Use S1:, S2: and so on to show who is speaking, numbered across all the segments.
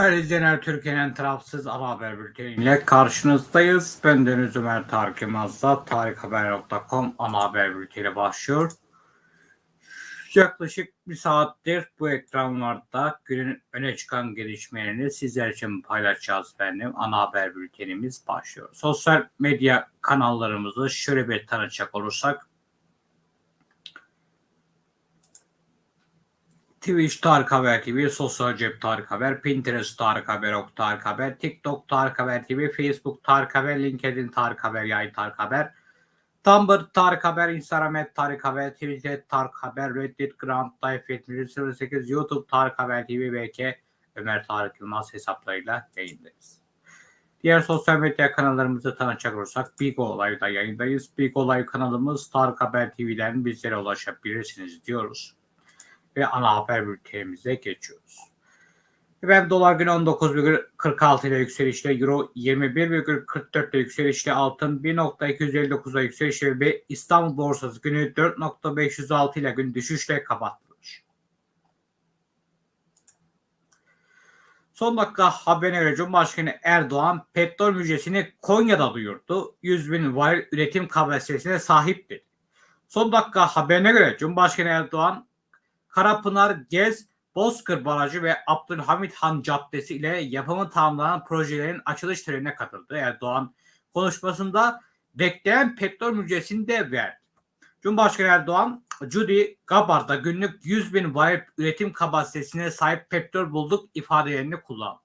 S1: Değerli izleyenler Türkiye'nin tarafsız ana haber bülteniyle karşınızdayız. Ben Deniz Ömer Tarık Yılmaz'da tarikhaber.com ana haber bülteni başlıyor. Yaklaşık bir saattir bu ekranlarda günün öne çıkan gelişmelerini sizler için paylaşacağız benim. Ana haber bültenimiz başlıyor. Sosyal medya kanallarımızı şöyle bir tanıtacak olursak Twitch Tarık Haber TV, Sosyal Cep Tarık Haber, Pinterest Tarık Haber, Ok Tarık Haber, TikTok Tarık Haber TV, Facebook Tarık Haber, LinkedIn Tarık Haber, Yay Tarık Haber, Tumblr Tarık Haber, Instagram et Tarık Haber, Twitter Tarık Haber, Reddit Grand Life 7108, YouTube Tarık Haber TV, BK Ömer Tarık Yılmaz hesaplarıyla yayındayız. Diğer sosyal medya kanallarımızı tanıtacak olursak Big Olay'da yayındayız. Big Olay kanalımız Tarık Haber TV'den bizlere ulaşabilirsiniz diyoruz ve ana haber bültenimize geçiyoruz. Efendim dolar günü 19,46 ile yükselişle, euro 21,44 ile yükselişle, altın 1.259'da yükselişle ve İstanbul borsası günü 4.506 ile gün düşüşle kapatmış. Son dakika haberine göre Cumhurbaşkanı Erdoğan petrol müjdesini Konya'da duyurdu. 100 bin varil üretim kapasitesine sahip dedi. Son dakika haberine göre Cumhurbaşkanı Erdoğan Karapınar, Gez, Bozkır Barajı ve Abdülhamit Han Caddesi ile yapımı tamamlanan projelerin açılış törenine katıldı. Erdoğan konuşmasında bekleyen petrol müjdesini de verdi. Cumhurbaşkanı Erdoğan, Judy Gabar'da günlük 100 bin varil üretim kapasitesine sahip petrol bulduk ifadelerini kullandı.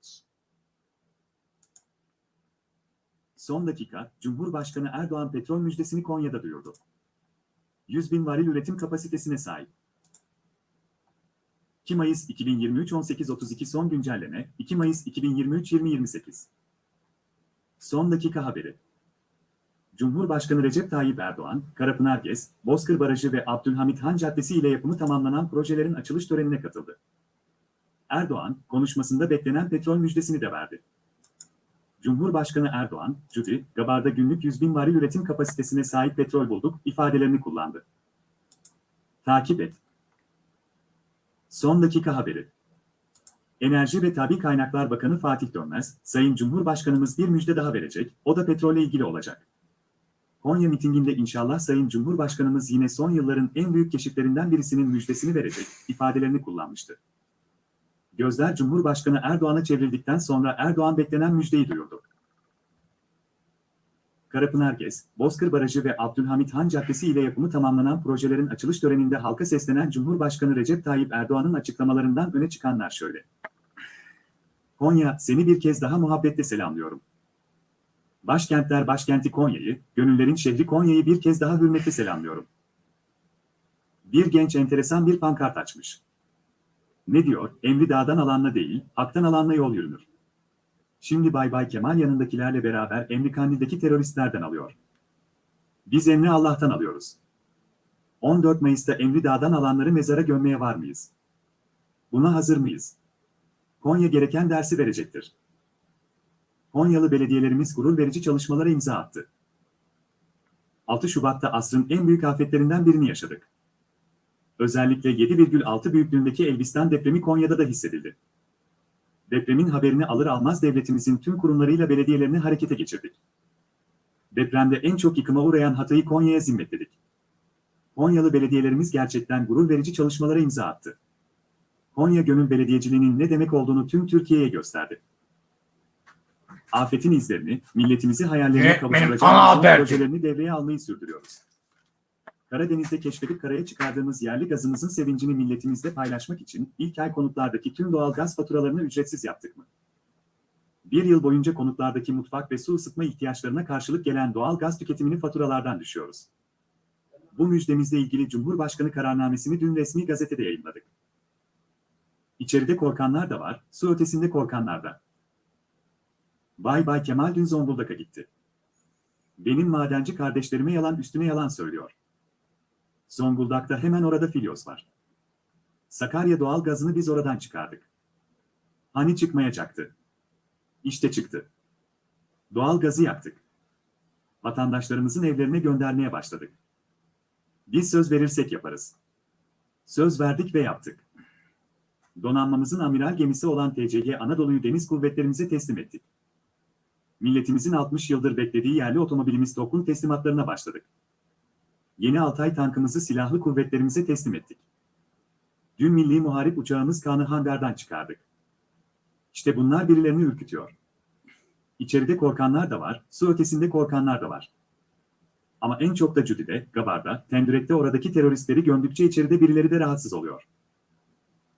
S2: Son dakika, Cumhurbaşkanı Erdoğan petrol müjdesini Konya'da duyurdu. 100 bin varil üretim kapasitesine sahip. 2 Mayıs 2023 18.32 son güncelleme 2 Mayıs 2023 20.28 Son dakika haberi Cumhurbaşkanı Recep Tayyip Erdoğan, Karapınar Gez, Bozkır Barajı ve Abdülhamit Han Caddesi ile yapımı tamamlanan projelerin açılış törenine katıldı. Erdoğan, konuşmasında beklenen petrol müjdesini de verdi. Cumhurbaşkanı Erdoğan, Cudi, Gabar'da günlük 100 bin varil üretim kapasitesine sahip petrol bulduk ifadelerini kullandı. Takip et. Son dakika haberi. Enerji ve Tabi Kaynaklar Bakanı Fatih Dönmez, Sayın Cumhurbaşkanımız bir müjde daha verecek, o da petrolle ilgili olacak. Konya mitinginde inşallah Sayın Cumhurbaşkanımız yine son yılların en büyük keşiflerinden birisinin müjdesini verecek, ifadelerini kullanmıştı. Gözler Cumhurbaşkanı Erdoğan'a çevrildikten sonra Erdoğan beklenen müjdeyi duyurdu. Karapınar Gez, Bozkır Barajı ve Abdülhamit Han Caddesi ile yapımı tamamlanan projelerin açılış töreninde halka seslenen Cumhurbaşkanı Recep Tayyip Erdoğan'ın açıklamalarından öne çıkanlar şöyle. Konya, seni bir kez daha muhabbetle selamlıyorum. Başkentler başkenti Konya'yı, gönüllerin şehri Konya'yı bir kez daha hürmetle selamlıyorum. Bir genç enteresan bir pankart açmış. Ne diyor? Emri dağdan alanla değil, haktan alanla yol yürünür. Şimdi Bay Bay Kemal yanındakilerle beraber Emri Kandil'deki teröristlerden alıyor. Biz emri Allah'tan alıyoruz. 14 Mayıs'ta Emri Dağ'dan alanları mezara gömmeye var mıyız? Buna hazır mıyız? Konya gereken dersi verecektir. Konyalı belediyelerimiz gurur verici çalışmalara imza attı. 6 Şubat'ta asrın en büyük afetlerinden birini yaşadık. Özellikle 7,6 büyüklüğündeki Elbistan depremi Konya'da da hissedildi. Depremin haberini alır almaz devletimizin tüm kurumlarıyla belediyelerini harekete geçirdik. Depremde en çok yıkıma uğrayan Hatay'ı Konya'ya zimmetledik. Konyalı belediyelerimiz gerçekten gurur verici çalışmalara imza attı. Konya Gönül Belediyeciliğinin ne demek olduğunu tüm Türkiye'ye gösterdi. Afetin izlerini, milletimizi hayallerine
S1: Evet, haberci.
S2: projelerini devreye almayı sürdürüyoruz. Karadeniz'de keşfedip karaya çıkardığımız yerli gazımızın sevincini milletimizle paylaşmak için ilk ay konutlardaki tüm doğal gaz faturalarını ücretsiz yaptık mı? Bir yıl boyunca konutlardaki mutfak ve su ısıtma ihtiyaçlarına karşılık gelen doğal gaz tüketimini faturalardan düşüyoruz. Bu müjdemizle ilgili Cumhurbaşkanı kararnamesini dün resmi gazetede yayınladık. İçeride korkanlar da var, su ötesinde korkanlar da. Bay Bay Kemal dün Zonguldak'a gitti. Benim madenci kardeşlerime yalan üstüne yalan söylüyor. Zonguldak'ta hemen orada Filyos var. Sakarya doğal gazını biz oradan çıkardık. Hani çıkmayacaktı? İşte çıktı. Doğal gazı yaktık. Vatandaşlarımızın evlerine göndermeye başladık. Biz söz verirsek yaparız. Söz verdik ve yaptık. Donanmamızın amiral gemisi olan TCG Anadolu'yu deniz kuvvetlerimize teslim ettik. Milletimizin 60 yıldır beklediği yerli otomobilimiz TOK'un teslimatlarına başladık. Yeni Altay tankımızı silahlı kuvvetlerimize teslim ettik. Dün milli muharip uçağımız Kanı hangardan çıkardık. İşte bunlar birilerini ürkütüyor. İçeride korkanlar da var, su ötesinde korkanlar da var. Ama en çok da Cüdi'de, Gabar'da, Tendürek'te oradaki teröristleri gömdükçe içeride birileri de rahatsız oluyor.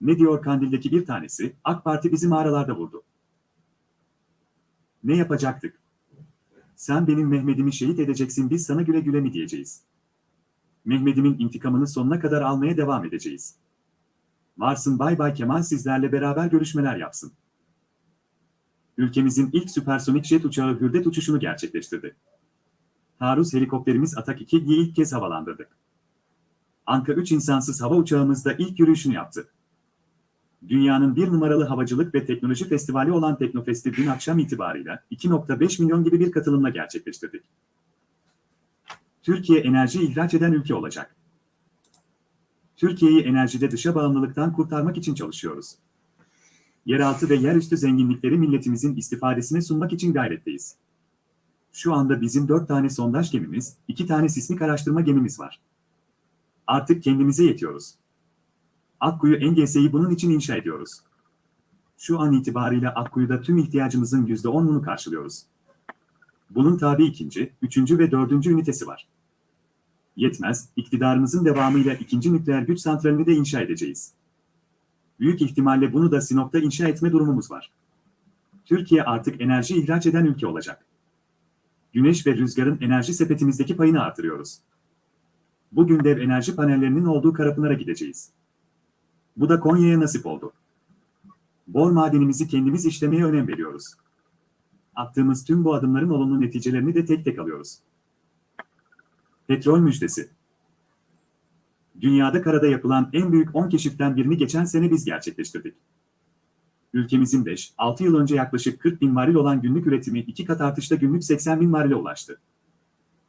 S2: Ne diyor Kandil'deki bir tanesi, AK Parti bizi mağaralarda vurdu. Ne yapacaktık? Sen benim Mehmet'imi şehit edeceksin biz sana güle güle mi diyeceğiz? Mehmet'imin intikamını sonuna kadar almaya devam edeceğiz. Varsın Bay Bay Kemal sizlerle beraber görüşmeler yapsın. Ülkemizin ilk süpersonik jet uçağı Hürdet uçuşunu gerçekleştirdi. Taarruz helikopterimiz Atak 2'yi ilk kez havalandırdık. Anka 3 insansız hava uçağımız da ilk yürüyüşünü yaptı. Dünyanın bir numaralı havacılık ve teknoloji festivali olan Teknofest'i dün akşam itibarıyla 2.5 milyon gibi bir katılımla gerçekleştirdik. Türkiye enerji ihraç eden ülke olacak. Türkiye'yi enerjide dışa bağımlılıktan kurtarmak için çalışıyoruz. Yeraltı ve yerüstü zenginlikleri milletimizin istifadesine sunmak için gayretteyiz. Şu anda bizim dört tane sondaj gemimiz, iki tane sismik araştırma gemimiz var. Artık kendimize yetiyoruz. Akkuyu Engese'yi bunun için inşa ediyoruz. Şu an itibariyle Akkuyu'da tüm ihtiyacımızın %10'unu karşılıyoruz. Bunun tabi ikinci, üçüncü ve dördüncü ünitesi var. Yetmez, iktidarımızın devamıyla ikinci nükleer güç santralini de inşa edeceğiz. Büyük ihtimalle bunu da Sinop'ta inşa etme durumumuz var. Türkiye artık enerji ihraç eden ülke olacak. Güneş ve rüzgarın enerji sepetimizdeki payını artırıyoruz. Bugün dev enerji panellerinin olduğu Karapınar'a gideceğiz. Bu da Konya'ya nasip oldu. Bor madenimizi kendimiz işlemeye önem veriyoruz. Attığımız tüm bu adımların olumlu neticelerini de tek tek alıyoruz. Petrol müjdesi. Dünyada karada yapılan en büyük 10 keşiften birini geçen sene biz gerçekleştirdik. Ülkemizin 5-6 yıl önce yaklaşık 40 bin varil olan günlük üretimi iki kat artışta günlük 80 bin varile ulaştı.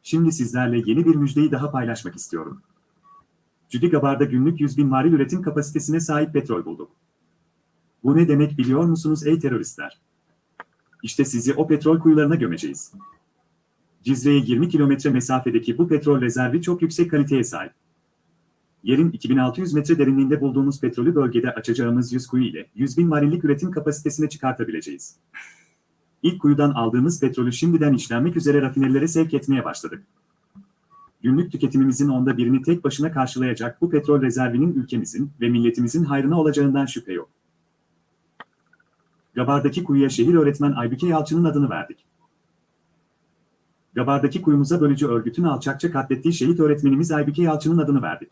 S2: Şimdi sizlerle yeni bir müjdeyi daha paylaşmak istiyorum. Cüdigabar'da günlük 100 bin varil üretim kapasitesine sahip petrol bulduk. Bu ne demek biliyor musunuz ey teröristler? İşte sizi o petrol kuyularına gömeceğiz. Cizre'ye 20 kilometre mesafedeki bu petrol rezervi çok yüksek kaliteye sahip. Yerin 2600 metre derinliğinde bulduğumuz petrolü bölgede açacağımız 100 kuyu ile 100 bin varillik üretim kapasitesine çıkartabileceğiz. İlk kuyudan aldığımız petrolü şimdiden işlenmek üzere rafinerilere sevk etmeye başladık. Günlük tüketimimizin onda birini tek başına karşılayacak bu petrol rezervinin ülkemizin ve milletimizin hayrına olacağından şüphe yok. Gabar'daki kuyuya şehir öğretmen Aybüke Yalçın'ın adını verdik. Gabar'daki kuyumuza bölücü örgütün alçakça katlettiği şehit öğretmenimiz Aybüke Yalçın'ın adını verdik.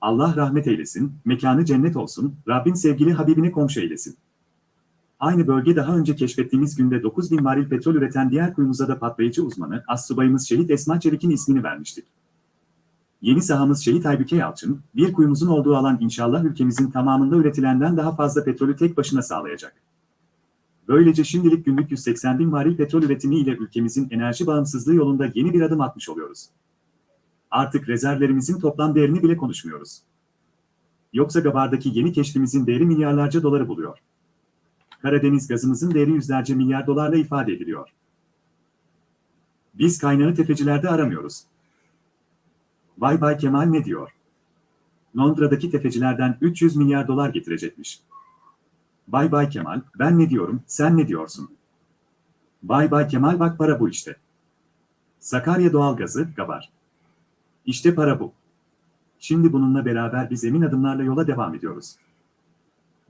S2: Allah rahmet eylesin, mekanı cennet olsun, Rabbin sevgili Habibine komşu eylesin. Aynı bölge daha önce keşfettiğimiz günde 9 bin varil petrol üreten diğer kuyumuza da patlayıcı uzmanı, Assubayımız Şehit Esma Çelik'in ismini vermiştik. Yeni sahamız Şehit Aybüke Yalçın, bir kuyumuzun olduğu alan inşallah ülkemizin tamamında üretilenden daha fazla petrolü tek başına sağlayacak. Böylece şimdilik günlük 180 bin varil petrol üretimi ile ülkemizin enerji bağımsızlığı yolunda yeni bir adım atmış oluyoruz. Artık rezervlerimizin toplam değerini bile konuşmuyoruz. Yoksa Gabar'daki yeni keşfimizin değeri milyarlarca doları buluyor. Karadeniz gazımızın değeri yüzlerce milyar dolarla ifade ediliyor. Biz kaynağı tefecilerde aramıyoruz. Vay Bay Kemal ne diyor? Londra'daki tefecilerden 300 milyar dolar getirecekmiş. Bay Bay Kemal, ben ne diyorum, sen ne diyorsun? Bay Bay Kemal bak para bu işte. Sakarya doğalgazı, Gabar. İşte para bu. Şimdi bununla beraber biz emin adımlarla yola devam ediyoruz.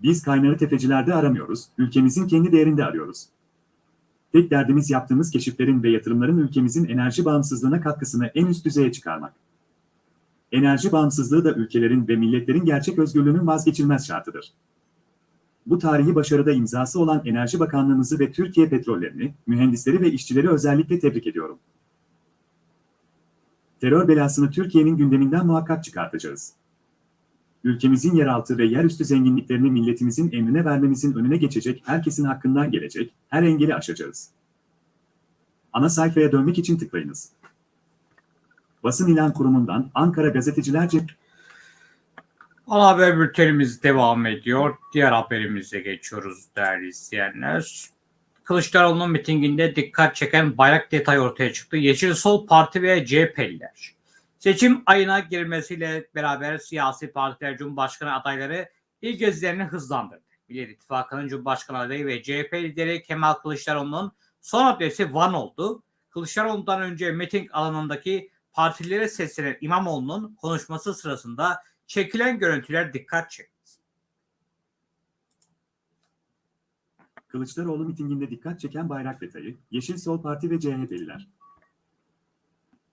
S2: Biz kaynağı tefecilerde aramıyoruz, ülkemizin kendi değerinde arıyoruz. Tek derdimiz yaptığımız keşiflerin ve yatırımların ülkemizin enerji bağımsızlığına katkısını en üst düzeye çıkarmak. Enerji bağımsızlığı da ülkelerin ve milletlerin gerçek özgürlüğünün vazgeçilmez şartıdır. Bu tarihi başarıda imzası olan Enerji Bakanlığımızı ve Türkiye Petrollerini, mühendisleri ve işçileri özellikle tebrik ediyorum. Terör belasını Türkiye'nin gündeminden muhakkak çıkartacağız. Ülkemizin yeraltı ve yerüstü zenginliklerini milletimizin emrine vermemizin önüne geçecek herkesin hakkından gelecek, her engeli aşacağız. Ana sayfaya dönmek için tıklayınız. Basın İlan Kurumu'ndan Ankara Gazetecilerce
S1: Ana haber bültenimiz devam ediyor. Diğer haberimize geçiyoruz değerli izleyenler. Kılıçdaroğlu'nun mitinginde dikkat çeken bayrak detayı ortaya çıktı. Yeşil Sol Parti ve CHP'liler. Seçim ayına girmesiyle beraber siyasi partiler Cumhurbaşkanı adayları ilk gezilerini hızlandırdı. Millet İttifakı'nın Cumhurbaşkanı adayı ve CHP lideri Kemal Kılıçdaroğlu'nun son adresi Van oldu. Kılıçdaroğlu'ndan önce miting alanındaki partilere seslenen İmamoğlu'nun konuşması sırasında çekilen görüntüler dikkat çekti.
S2: Kılıçdaroğlu mitinginde dikkat çeken bayrak detayı, Yeşil Sol Parti ve CHP'liler.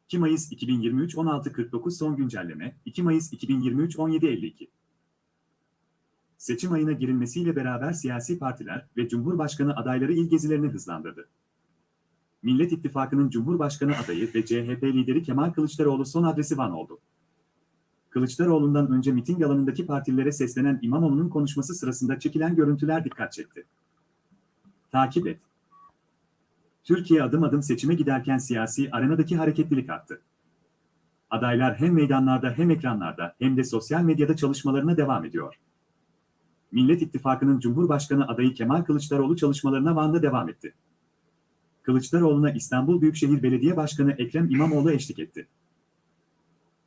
S2: 2 Mayıs 2023 16.49 son güncelleme, 2 Mayıs 2023 17.52 Seçim ayına girilmesiyle beraber siyasi partiler ve Cumhurbaşkanı adayları il gezilerini hızlandırdı. Millet İttifakı'nın Cumhurbaşkanı adayı ve CHP lideri Kemal Kılıçdaroğlu son adresi Van oldu. Kılıçdaroğlu'ndan önce miting alanındaki partilere seslenen İmamoğlu'nun konuşması sırasında çekilen görüntüler dikkat çekti. Takip et. Türkiye adım adım seçime giderken siyasi arenadaki hareketlilik arttı. Adaylar hem meydanlarda hem ekranlarda hem de sosyal medyada çalışmalarına devam ediyor. Millet İttifakı'nın Cumhurbaşkanı adayı Kemal Kılıçdaroğlu çalışmalarına Van'da devam etti. Kılıçdaroğlu'na İstanbul Büyükşehir Belediye Başkanı Ekrem İmamoğlu eşlik etti.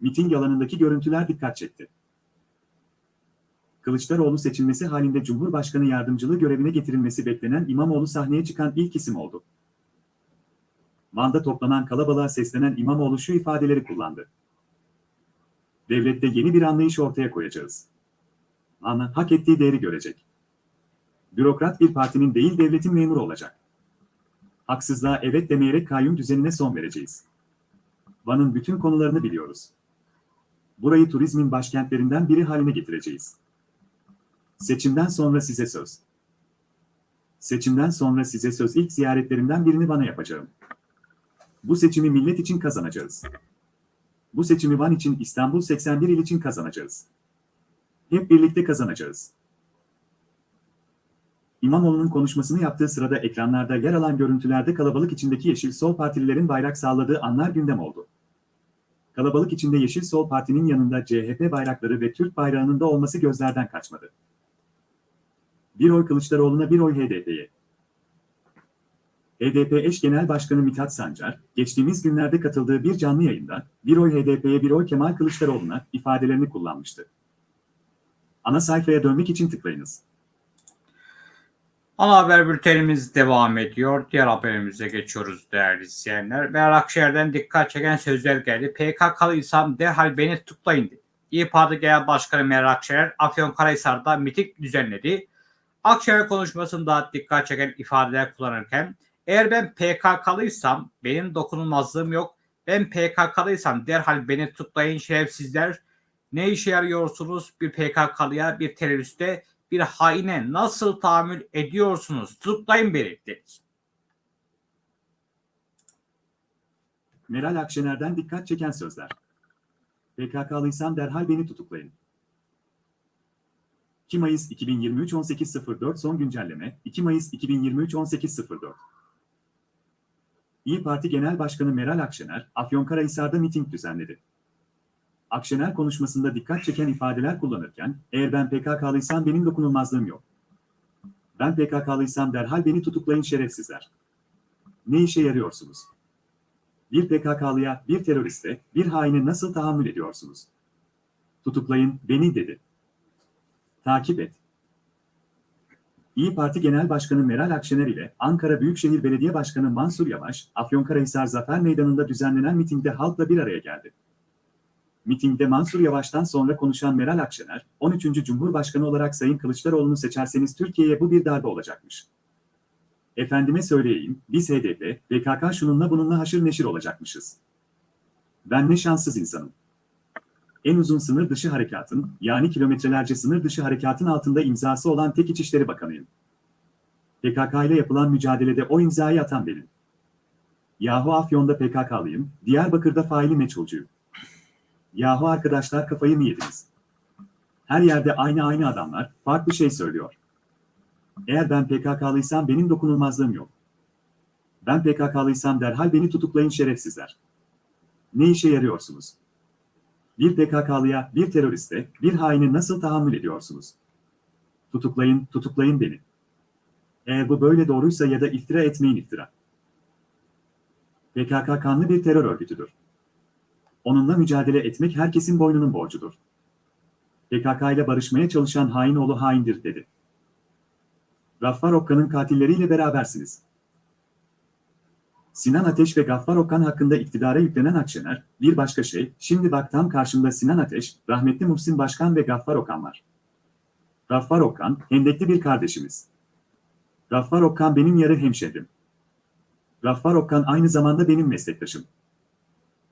S2: Miting alanındaki görüntüler dikkat çekti. Kılıçdaroğlu seçilmesi halinde Cumhurbaşkanı yardımcılığı görevine getirilmesi beklenen İmamoğlu sahneye çıkan ilk isim oldu. Van'da toplanan kalabalığa seslenen İmamoğlu şu ifadeleri kullandı. Devlette yeni bir anlayış ortaya koyacağız. Van hak ettiği değeri görecek. Bürokrat bir partinin değil devletin memuru olacak. Haksızlığa evet demeyerek kayyum düzenine son vereceğiz. Van'ın bütün konularını biliyoruz. Burayı turizmin başkentlerinden biri haline getireceğiz. Seçimden sonra size söz. Seçimden sonra size söz ilk ziyaretlerimden birini Van'a yapacağım. Bu seçimi millet için kazanacağız. Bu seçimi Van için İstanbul 81 il için kazanacağız. Hep birlikte kazanacağız. İmamoğlu'nun konuşmasını yaptığı sırada ekranlarda yer alan görüntülerde kalabalık içindeki Yeşil Sol Partililerin bayrak salladığı anlar gündem oldu. Kalabalık içinde Yeşil Sol Parti'nin yanında CHP bayrakları ve Türk bayrağının da olması gözlerden kaçmadı. Bir oy Kılıçdaroğlu'na bir oy HDP'ye. HDP eş genel başkanı Mithat Sancar, geçtiğimiz günlerde katıldığı bir canlı yayında, bir oy HDP'ye bir oy Kemal Kılıçdaroğlu'na ifadelerini kullanmıştı. Ana sayfaya dönmek için tıklayınız.
S1: Ana haber bültenimiz devam ediyor. Diğer haberimize geçiyoruz değerli izleyenler. Meral Akşener'den dikkat çeken sözler geldi. PKK'lıysam derhal beni tutuklayın dedi. İYİ Parti Genel Başkanı Meral Akşener Afyonkarahisar'da miting düzenledi. Akşener konuşmasında dikkat çeken ifadeler kullanırken eğer ben PKK'lıysam benim dokunulmazlığım yok. Ben PKK'lıysam derhal beni tutuklayın şerefsizler. Ne işe yarıyorsunuz bir PKK'lıya, bir teröriste, bir haine nasıl tahammül ediyorsunuz? Tutuklayın beni dedi.
S2: Meral Akşener'den dikkat çeken sözler. PKK'lıysam derhal beni tutuklayın. 2 Mayıs 2023 18.04 son güncelleme 2 Mayıs 2023 18.04 İyi Parti Genel Başkanı Meral Akşener, Afyonkarahisar'da miting düzenledi. Akşener konuşmasında dikkat çeken ifadeler kullanırken, eğer ben PKK'lıysam benim dokunulmazlığım yok. Ben PKK'lıysam derhal beni tutuklayın şerefsizler. Ne işe yarıyorsunuz? Bir PKK'lıya, bir teröriste, bir haine nasıl tahammül ediyorsunuz? Tutuklayın beni dedi. Takip et. İyi Parti Genel Başkanı Meral Akşener ile Ankara Büyükşehir Belediye Başkanı Mansur Yavaş, Afyonkarahisar Zafer Meydanı'nda düzenlenen mitingde halkla bir araya geldi. Mitingde Mansur Yavaş'tan sonra konuşan Meral Akşener, 13. Cumhurbaşkanı olarak Sayın Kılıçdaroğlu'nu seçerseniz Türkiye'ye bu bir darbe olacakmış. Efendime söyleyeyim, biz HDP, PKK şununla bununla haşır neşir olacakmışız. Ben ne şanssız insanım. En uzun sınır dışı harekatın, yani kilometrelerce sınır dışı harekatın altında imzası olan tek İçişleri Bakanıyım. PKK ile yapılan mücadelede o imzayı atan benim. Yahu Afyon'da PKK'lıyım, Diyarbakır'da faili meçhulcuyum. Yahu arkadaşlar kafayı mı yediniz? Her yerde aynı aynı adamlar, farklı şey söylüyor. Eğer ben PKK'lıysam benim dokunulmazlığım yok. Ben PKK'lıysam derhal beni tutuklayın şerefsizler. Ne işe yarıyorsunuz? Bir PKK'lıya, bir teröriste, bir haine nasıl tahammül ediyorsunuz? Tutuklayın, tutuklayın beni. Eğer bu böyle doğruysa ya da iftira etmeyin iftira. PKK kanlı bir terör örgütüdür. Onunla mücadele etmek herkesin boynunun borcudur. PKK ile barışmaya çalışan hain oğlu haindir dedi. Gaffar Okka'nın katilleriyle berabersiniz. Sinan Ateş ve Gaffar Okkan hakkında iktidara yüklenen Akşener, bir başka şey, şimdi bak tam karşımda Sinan Ateş, rahmetli Muhsin Başkan ve Gaffar Okkan var. Gaffar Okkan, hendekli bir kardeşimiz. Gaffar Okkan benim yarı hemşehrim. Gaffar Okkan aynı zamanda benim meslektaşım.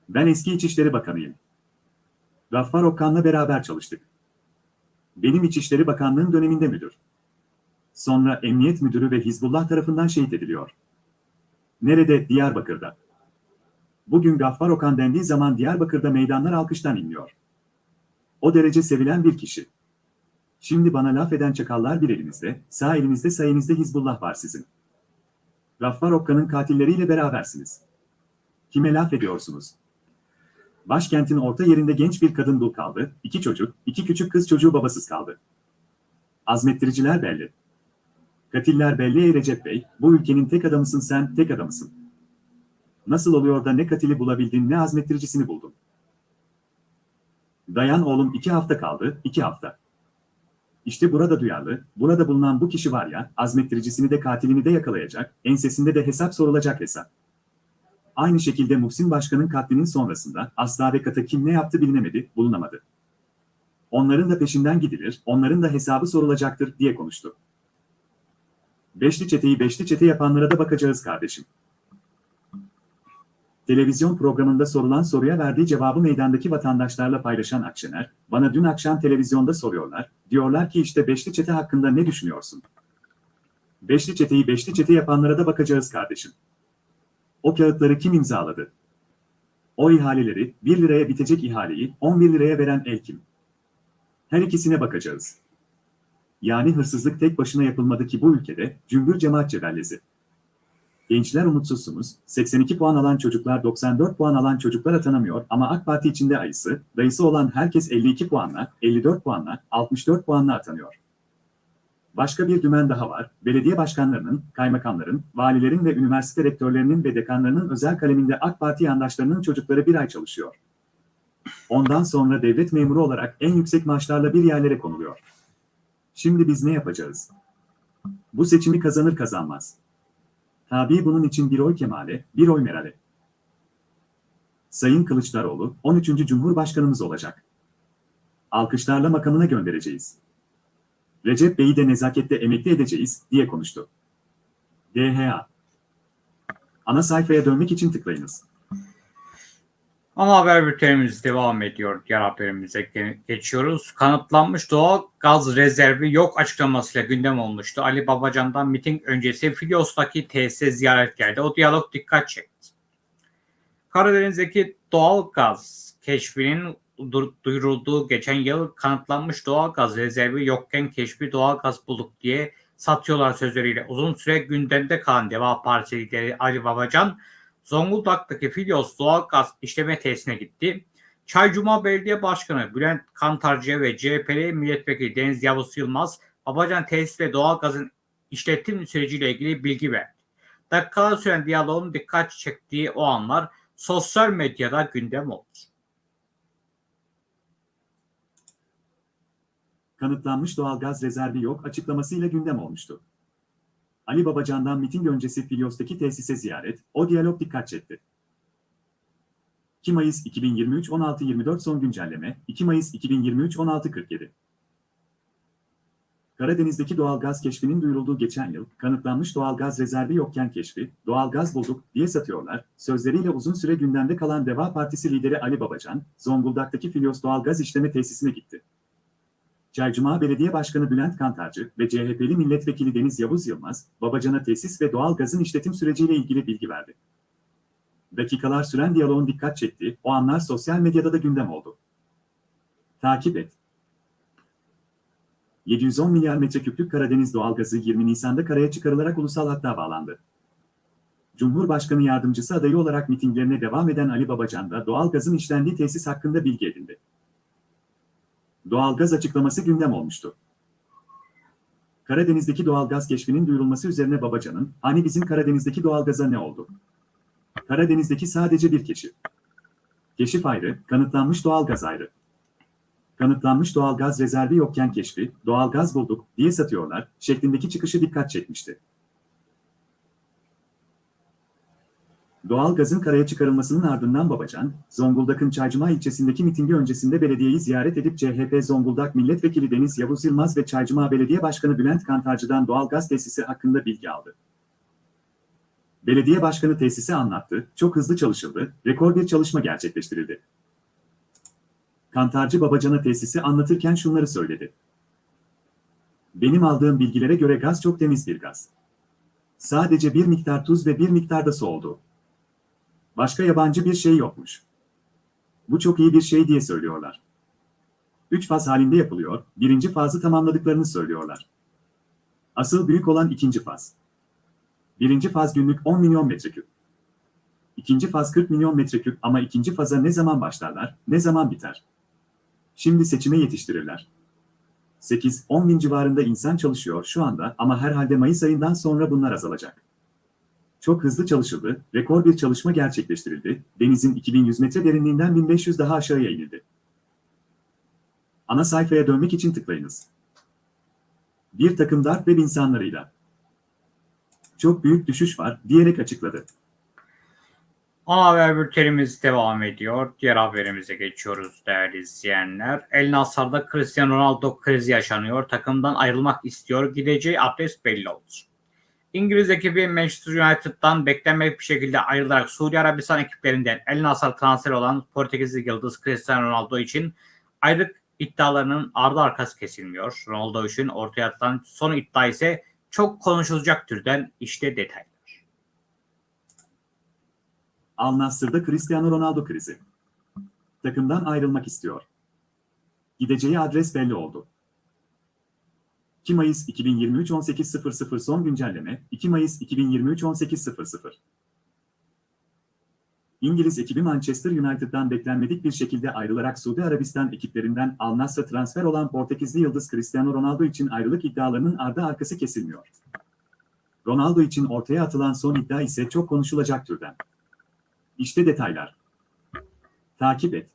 S2: Ben eski İçişleri Bakanıyım. Gaffar Okkan'la beraber çalıştık. Benim İçişleri Bakanlığım döneminde müdür. Sonra Emniyet Müdürü ve Hizbullah tarafından şehit ediliyor. Nerede? Diyarbakır'da. Bugün Gaffar Okan dendiği zaman Diyarbakır'da meydanlar alkıştan inliyor. O derece sevilen bir kişi. Şimdi bana laf eden çakallar bir elinizde, sağ elinizde sayenizde Hizbullah var sizin. Gaffar Okkan'ın katilleriyle berabersiniz. Kime laf ediyorsunuz? Başkentin orta yerinde genç bir kadın dul kaldı, iki çocuk, iki küçük kız çocuğu babasız kaldı. Azmettiriciler belli. Katiller belli ey Recep Bey, bu ülkenin tek adamısın sen, tek adamısın. Nasıl oluyor da ne katili bulabildin ne azmettiricisini buldun? Dayan oğlum iki hafta kaldı, iki hafta. İşte burada duyarlı, burada bulunan bu kişi var ya, azmettiricisini de katilini de yakalayacak, ensesinde de hesap sorulacak hesap. Aynı şekilde Muhsin Başkan'ın katlinin sonrasında asla ve kata kim ne yaptı bilinemedi, bulunamadı. Onların da peşinden gidilir, onların da hesabı sorulacaktır diye konuştu. Beşli çeteyi beşli çete yapanlara da bakacağız kardeşim. Televizyon programında sorulan soruya verdiği cevabı meydandaki vatandaşlarla paylaşan Akşener, bana dün akşam televizyonda soruyorlar, diyorlar ki işte beşli çete hakkında ne düşünüyorsun? Beşli çeteyi beşli çete yapanlara da bakacağız kardeşim. O kağıtları kim imzaladı? O ihaleleri, 1 liraya bitecek ihaleyi 11 liraya veren el kim? Her ikisine bakacağız. Yani hırsızlık tek başına yapılmadı ki bu ülkede, cümbür cemaat cebellezi. Gençler umutsuzsunuz, 82 puan alan çocuklar 94 puan alan çocuklar atanamıyor ama AK Parti içinde ayısı, dayısı olan herkes 52 puanla, 54 puanla, 64 puanla atanıyor. Başka bir dümen daha var, belediye başkanlarının, kaymakamların, valilerin ve üniversite rektörlerinin ve dekanlarının özel kaleminde AK Parti yandaşlarının çocukları bir ay çalışıyor. Ondan sonra devlet memuru olarak en yüksek maaşlarla bir yerlere konuluyor. Şimdi biz ne yapacağız? Bu seçimi kazanır kazanmaz. Tabii bunun için bir oy Kemal'e, bir oy Meral'e. Sayın Kılıçdaroğlu, 13. Cumhurbaşkanımız olacak. Alkışlarla makamına göndereceğiz. Recep Bey'i de nezakette emekli edeceğiz, diye konuştu. DHA Ana sayfaya dönmek için tıklayınız.
S1: Ana haber bültenimiz devam ediyor. Diğer haberimize ge- geçiyoruz. Kanıtlanmış doğal gaz rezervi yok açıklamasıyla gündem olmuştu. Ali Babacan'dan miting öncesi Filyos'taki tesise ziyaret geldi. O diyalog dikkat çekti. Karadeniz'deki doğal gaz keşfinin duyurulduğu geçen yıl kanıtlanmış doğal gaz rezervi yokken keşfi doğal gaz bulduk diye satıyorlar sözleriyle uzun süre gündemde kalan Deva Partisi lideri Ali Babacan Zonguldak'taki Filyos doğal gaz işleme tesisine gitti. Çaycuma Belediye Başkanı Bülent Kantarcı ve CHP'li milletvekili Deniz Yavuz Yılmaz, Babacan tesis ve doğal gazın işletim süreciyle ilgili bilgi verdi. Dakikalar süren diyaloğun dikkat çektiği o anlar sosyal medyada gündem oldu.
S2: Kanıtlanmış doğalgaz rezervi yok açıklamasıyla gündem olmuştu. Ali Babacan'dan miting öncesi Filyos'taki tesise ziyaret, o diyalog dikkat çekti. 2 Mayıs 2023 16.24 son güncelleme, 2 Mayıs 2023 16.47 Karadeniz'deki doğalgaz keşfinin duyurulduğu geçen yıl, kanıtlanmış doğalgaz rezervi yokken keşfi, doğalgaz bulduk diye satıyorlar, sözleriyle uzun süre gündemde kalan Deva Partisi lideri Ali Babacan, Zonguldak'taki Filyos doğalgaz işleme tesisine gitti. Çaycuma Belediye Başkanı Bülent Kantarcı ve CHP'li milletvekili Deniz Yavuz Yılmaz, Babacan'a tesis ve doğal gazın işletim süreciyle ilgili bilgi verdi. Dakikalar süren diyaloğun dikkat çektiği o anlar sosyal medyada da gündem oldu. Takip et. 710 milyar metreküplük Karadeniz doğalgazı 20 Nisan'da karaya çıkarılarak ulusal hatta bağlandı. Cumhurbaşkanı yardımcısı adayı olarak mitinglerine devam eden Ali Babacan da doğalgazın işlendiği tesis hakkında bilgi edindi. Doğalgaz açıklaması gündem olmuştu. Karadeniz'deki doğalgaz keşfinin duyurulması üzerine Babacan'ın, hani bizim Karadeniz'deki doğalgaza ne oldu? Karadeniz'deki sadece bir keşif. Keşif ayrı, kanıtlanmış doğalgaz ayrı. Kanıtlanmış doğalgaz rezervi yokken keşfi, doğalgaz bulduk diye satıyorlar şeklindeki çıkışı dikkat çekmişti. Doğalgazın karaya çıkarılmasının ardından Babacan, Zonguldak'ın Çaycuma ilçesindeki mitingi öncesinde belediyeyi ziyaret edip CHP Zonguldak Milletvekili Deniz Yavuz Yılmaz ve Çaycuma Belediye Başkanı Bülent Kantarcı'dan doğalgaz tesisi hakkında bilgi aldı. Belediye başkanı tesisi anlattı, çok hızlı çalışıldı, rekor bir çalışma gerçekleştirildi. Kantarcı Babacan'a tesisi anlatırken şunları söyledi. Benim aldığım bilgilere göre gaz çok temiz bir gaz. Sadece bir miktar tuz ve bir miktar da su oldu. Başka yabancı bir şey yokmuş. Bu çok iyi bir şey diye söylüyorlar. Üç faz halinde yapılıyor, birinci fazı tamamladıklarını söylüyorlar. Asıl büyük olan ikinci faz. Birinci faz günlük 10 milyon metreküp. İkinci faz 40 milyon metreküp ama ikinci faza ne zaman başlarlar, ne zaman biter? Şimdi seçime yetiştirirler. 8-10 bin civarında insan çalışıyor şu anda ama herhalde Mayıs ayından sonra bunlar azalacak. Çok hızlı çalışıldı, rekor bir çalışma gerçekleştirildi, denizin 2100 metre derinliğinden 1500 daha aşağıya inildi. Ana sayfaya dönmek için tıklayınız. Bir takım darp web insanlarıyla. Çok büyük düşüş var diyerek açıkladı.
S1: Ana haber bültenimiz devam ediyor. Diğer haberimize geçiyoruz değerli izleyenler. El Nasr'da Cristiano Ronaldo krizi yaşanıyor. Takımdan ayrılmak istiyor. Gideceği adres belli oldu. İngiliz ekibi Manchester United'dan beklenmedik bir şekilde ayrılarak Suudi Arabistan ekiplerinden El Nasr transfer olan Portekizli yıldız Cristiano Ronaldo için ayrılık iddialarının ardı arkası kesilmiyor. Ronaldo için ortaya atılan son iddia ise çok konuşulacak türden işte detaylar.
S2: Al Nassr'da Cristiano Ronaldo krizi. Takımdan ayrılmak istiyor. Gideceği adres belli oldu. 2 Mayıs 2023 18.00 son güncelleme 2 Mayıs 2023 18.00 İngiliz ekibi Manchester United'dan beklenmedik bir şekilde ayrılarak Suudi Arabistan ekiplerinden Al Nassr'a transfer olan Portekizli yıldız Cristiano Ronaldo için ayrılık iddialarının ardı arkası kesilmiyor. Ronaldo için ortaya atılan son iddia ise çok konuşulacak türden. İşte detaylar. Takip et.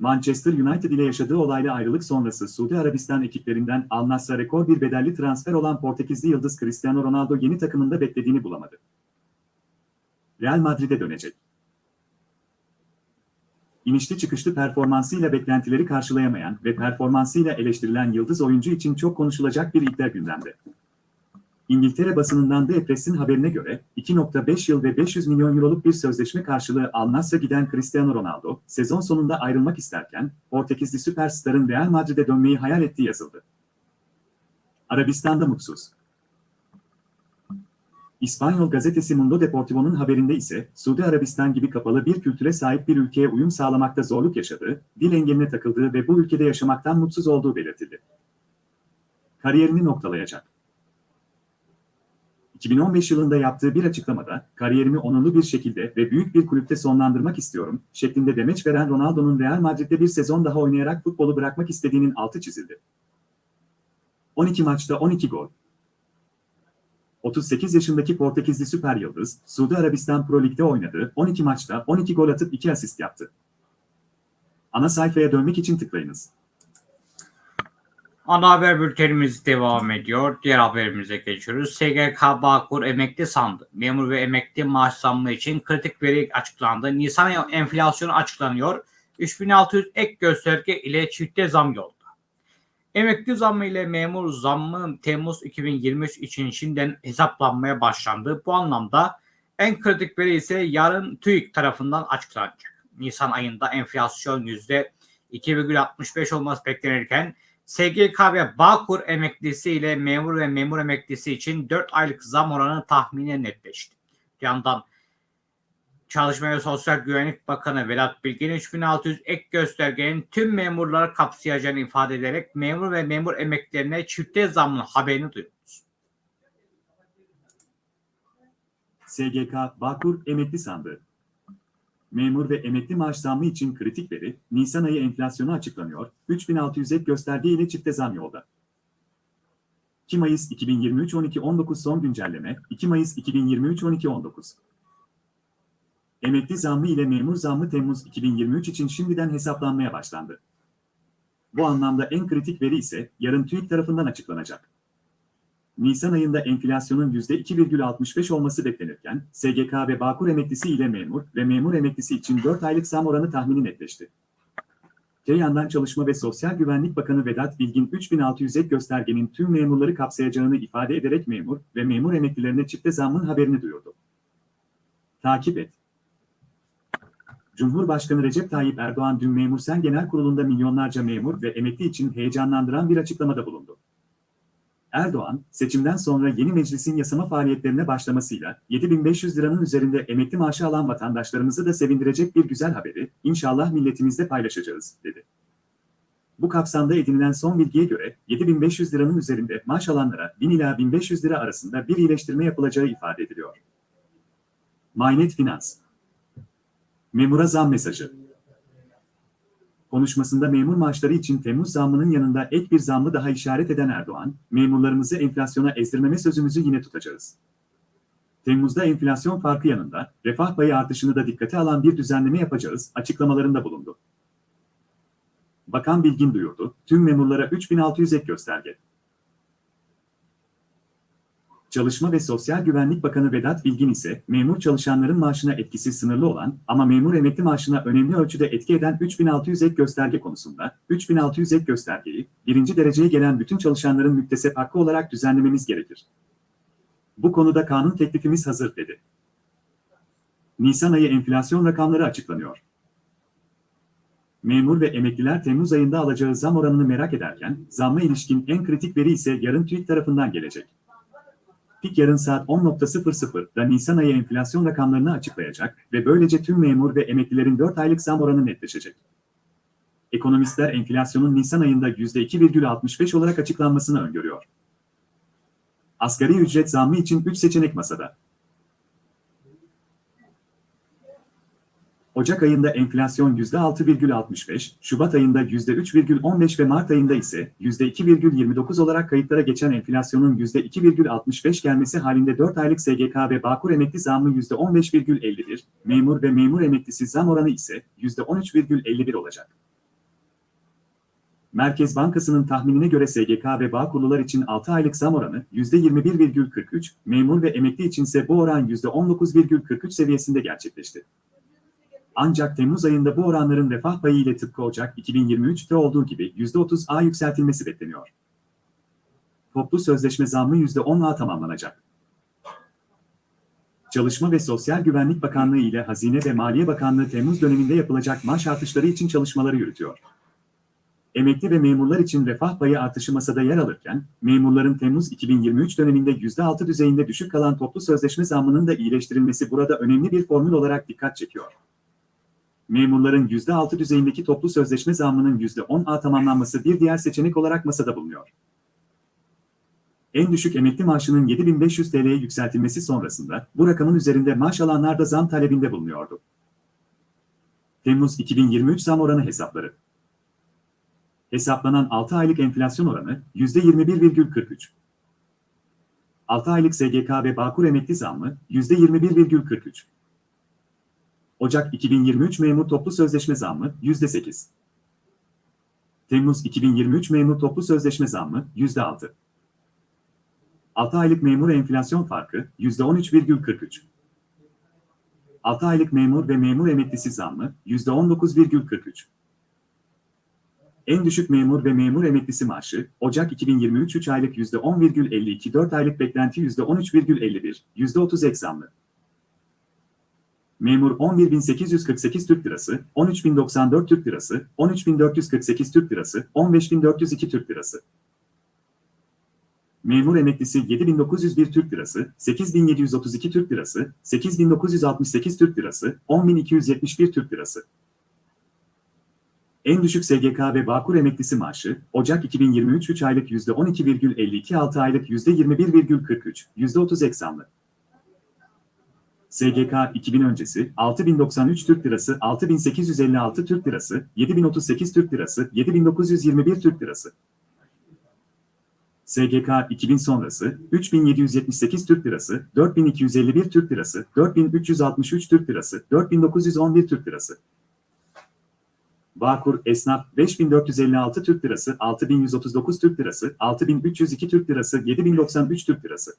S2: Manchester United ile yaşadığı olayla ayrılık sonrası Suudi Arabistan ekiplerinden Al Nassr'a rekor bir bedelli transfer olan Portekizli yıldız Cristiano Ronaldo yeni takımında beklediğini bulamadı. Real Madrid'e dönecek. İnişli çıkışlı performansıyla beklentileri karşılayamayan ve performansıyla eleştirilen yıldız oyuncu için çok konuşulacak bir iddia gündemde. İngiltere basınından The Press'in haberine göre 2.5 yıl ve 500 milyon euroluk bir sözleşme karşılığı Al Nassr'a giden Cristiano Ronaldo, sezon sonunda ayrılmak isterken Portekizli süperstarın Real Madrid'e dönmeyi hayal ettiği yazıldı. Arabistan'da mutsuz. İspanyol gazetesi Mundo Deportivo'nun haberinde ise Suudi Arabistan gibi kapalı bir kültüre sahip bir ülkeye uyum sağlamakta zorluk yaşadığı, dil engeline takıldığı ve bu ülkede yaşamaktan mutsuz olduğu belirtildi. Kariyerini noktalayacak. 2015 yılında yaptığı bir açıklamada, kariyerimi onurlu bir şekilde ve büyük bir kulüpte sonlandırmak istiyorum, şeklinde demeç veren Ronaldo'nun Real Madrid'de bir sezon daha oynayarak futbolu bırakmak istediğinin altı çizildi. 12 maçta 12 gol. 38 yaşındaki Portekizli süper yıldız, Suudi Arabistan Pro Lig'de oynadı, 12 maçta 12 gol atıp 2 asist yaptı. Ana sayfaya dönmek için tıklayınız.
S1: Ana haber bültenimiz devam ediyor. Diğer haberimize geçiyoruz. SGK Bağkur emekli sandı. Memur ve emekli maaş zammı için kritik veri açıklandı. Nisan enflasyonu açıklanıyor. 3600 ek gösterge ile çifte zam yolda. Emekli zammı ile memur zammı Temmuz 2023 için şimdiden hesaplanmaya başlandı. Bu anlamda en kritik veri ise yarın TÜİK tarafından açıklanacak. Nisan ayında enflasyon %2,65 olması beklenirken SGK ve Bağkur emeklisi ile memur ve memur emeklisi için 4 aylık zam oranı tahminen netleşti. Yandan Çalışma ve Sosyal Güvenlik Bakanı Vedat Bilgin 3600 ek göstergenin tüm memurları kapsayacağını ifade ederek memur ve memur emeklilerine çifte zamlı haberini duyurdu.
S2: SGK Bağkur emekli sandı. Memur ve emekli maaş zammı için kritik veri, Nisan ayı enflasyonu açıklanıyor, 3600 ek gösterge ile çifte zam yolda. 2 Mayıs 2023 12-19 son güncelleme, 2 Mayıs 2023 12-19. Emekli zammı ile memur zammı Temmuz 2023 için şimdiden hesaplanmaya başlandı. Bu anlamda en kritik veri ise yarın TÜİK tarafından açıklanacak. Nisan ayında enflasyonun %2,65 olması beklenirken, SGK ve Bağkur emeklisi ile memur ve memur emeklisi için 4 aylık zam oranı tahmini netleşti. Öte yandan Çalışma ve Sosyal Güvenlik Bakanı Vedat Bilgin 3600 ek göstergenin tüm memurları kapsayacağını ifade ederek memur ve memur emeklilerine çifte zammın haberini duyurdu. Takip et. Cumhurbaşkanı Recep Tayyip Erdoğan dün Memur Sen Genel Kurulu'nda milyonlarca memur ve emekli için heyecanlandıran bir açıklamada bulundu. Erdoğan, seçimden sonra yeni meclisin yasama faaliyetlerine başlamasıyla 7500 liranın üzerinde emekli maaşı alan vatandaşlarımızı da sevindirecek bir güzel haberi inşallah milletimizle paylaşacağız, dedi. Bu kapsamda edinilen son bilgiye göre 7500 liranın üzerinde maaş alanlara 1000 ila 1500 lira arasında bir iyileştirme yapılacağı ifade ediliyor. Maynet Finans Memura zam mesajı Konuşmasında memur maaşları için Temmuz zammının yanında ek bir zammı daha işaret eden Erdoğan, memurlarımızı enflasyona ezdirmeme sözümüzü yine tutacağız. Temmuz'da enflasyon farkı yanında refah payı artışını da dikkate alan bir düzenleme yapacağız açıklamalarında bulundu. Bakan Bilgin duyurdu, tüm memurlara 3600 ek gösterge. Çalışma ve Sosyal Güvenlik Bakanı Vedat Bilgin ise memur çalışanların maaşına etkisi sınırlı olan ama memur emekli maaşına önemli ölçüde etki eden 3600 ek gösterge konusunda 3600 ek göstergeyi birinci dereceye gelen bütün çalışanların müktesep hakkı olarak düzenlememiz gerekir. Bu konuda kanun teklifimiz hazır dedi. Nisan ayı enflasyon rakamları açıklanıyor. Memur ve emekliler Temmuz ayında alacağı zam oranını merak ederken zamma ilişkin en kritik veri ise yarın TÜİK tarafından gelecek. TÜİK yarın saat 10.00'da Nisan ayı enflasyon rakamlarını açıklayacak ve böylece tüm memur ve emeklilerin 4 aylık zam oranı netleşecek. Ekonomistler enflasyonun Nisan ayında %2,65 olarak açıklanmasını öngörüyor. Asgari ücret zammı için 3 seçenek masada. Ocak ayında enflasyon %6,65, Şubat ayında %3,15 ve Mart ayında ise %2,29 olarak kayıtlara geçen enflasyonun %2,65 gelmesi halinde 4 aylık SGK ve Bağkur emekli zammı %15,51, memur ve memur emeklisi zam oranı ise %13,51 olacak. Merkez Bankası'nın tahminine göre SGK ve Bağkurlular için 6 aylık zam oranı %21,43, memur ve emekli içinse bu oran %19,43 seviyesinde gerçekleşti. Ancak Temmuz ayında bu oranların refah payı ile tıpkı Ocak 2023'te olduğu gibi %30'a yükseltilmesi bekleniyor. Toplu sözleşme zammı %10'a tamamlanacak. Çalışma ve Sosyal Güvenlik Bakanlığı ile Hazine ve Maliye Bakanlığı Temmuz döneminde yapılacak maaş artışları için çalışmaları yürütüyor. Emekli ve memurlar için refah payı artışı masada yer alırken, memurların Temmuz 2023 döneminde %6 düzeyinde düşük kalan toplu sözleşme zammının da iyileştirilmesi burada önemli bir formül olarak dikkat çekiyor memurların %6 düzeyindeki toplu sözleşme zammının %10'a tamamlanması bir diğer seçenek olarak masada bulunuyor. En düşük emekli maaşının 7500 TL'ye yükseltilmesi sonrasında bu rakamın üzerinde maaş alanlar da zam talebinde bulunuyordu. Temmuz 2023 zam oranı hesapları. Hesaplanan 6 aylık enflasyon oranı %21,43. 6 aylık SGK ve Bağkur emekli zammı %21,43. Ocak 2023 memur toplu sözleşme zammı %8. Temmuz 2023 memur toplu sözleşme zammı %6. 6 aylık memur enflasyon farkı %13,43. 6 aylık memur ve memur emeklisi zammı %19,43. En düşük memur ve memur emeklisi maaşı, Ocak 2023 3 aylık %10,52, 4 aylık beklenti %13,51, %30 ek zamlı. Memur 11.848 Türk Lirası, 13.094 Türk Lirası, 13.448 Türk Lirası, 15.402 Türk Lirası. Memur emeklisi 7.901 Türk Lirası, 8.732 Türk Lirası, 8.968 Türk Lirası, 10.271 Türk Lirası. En düşük SGK ve Bağkur emeklisi maaşı, Ocak 2023 3 aylık %12,52 6 aylık %21,43, %30 eksamlı. SGK 2000 öncesi 6093 Türk Lirası, 6856 Türk Lirası, 7038 Türk Lirası, 7921 Türk Lirası. SGK 2000 sonrası 3778 Türk Lirası, 4251 Türk Lirası, 4363 Türk Lirası, 4911 Türk Lirası. Bağkur Esnaf 5456 Türk Lirası, 6139 Türk Lirası, 6302 Türk Lirası, 7093 Türk Lirası.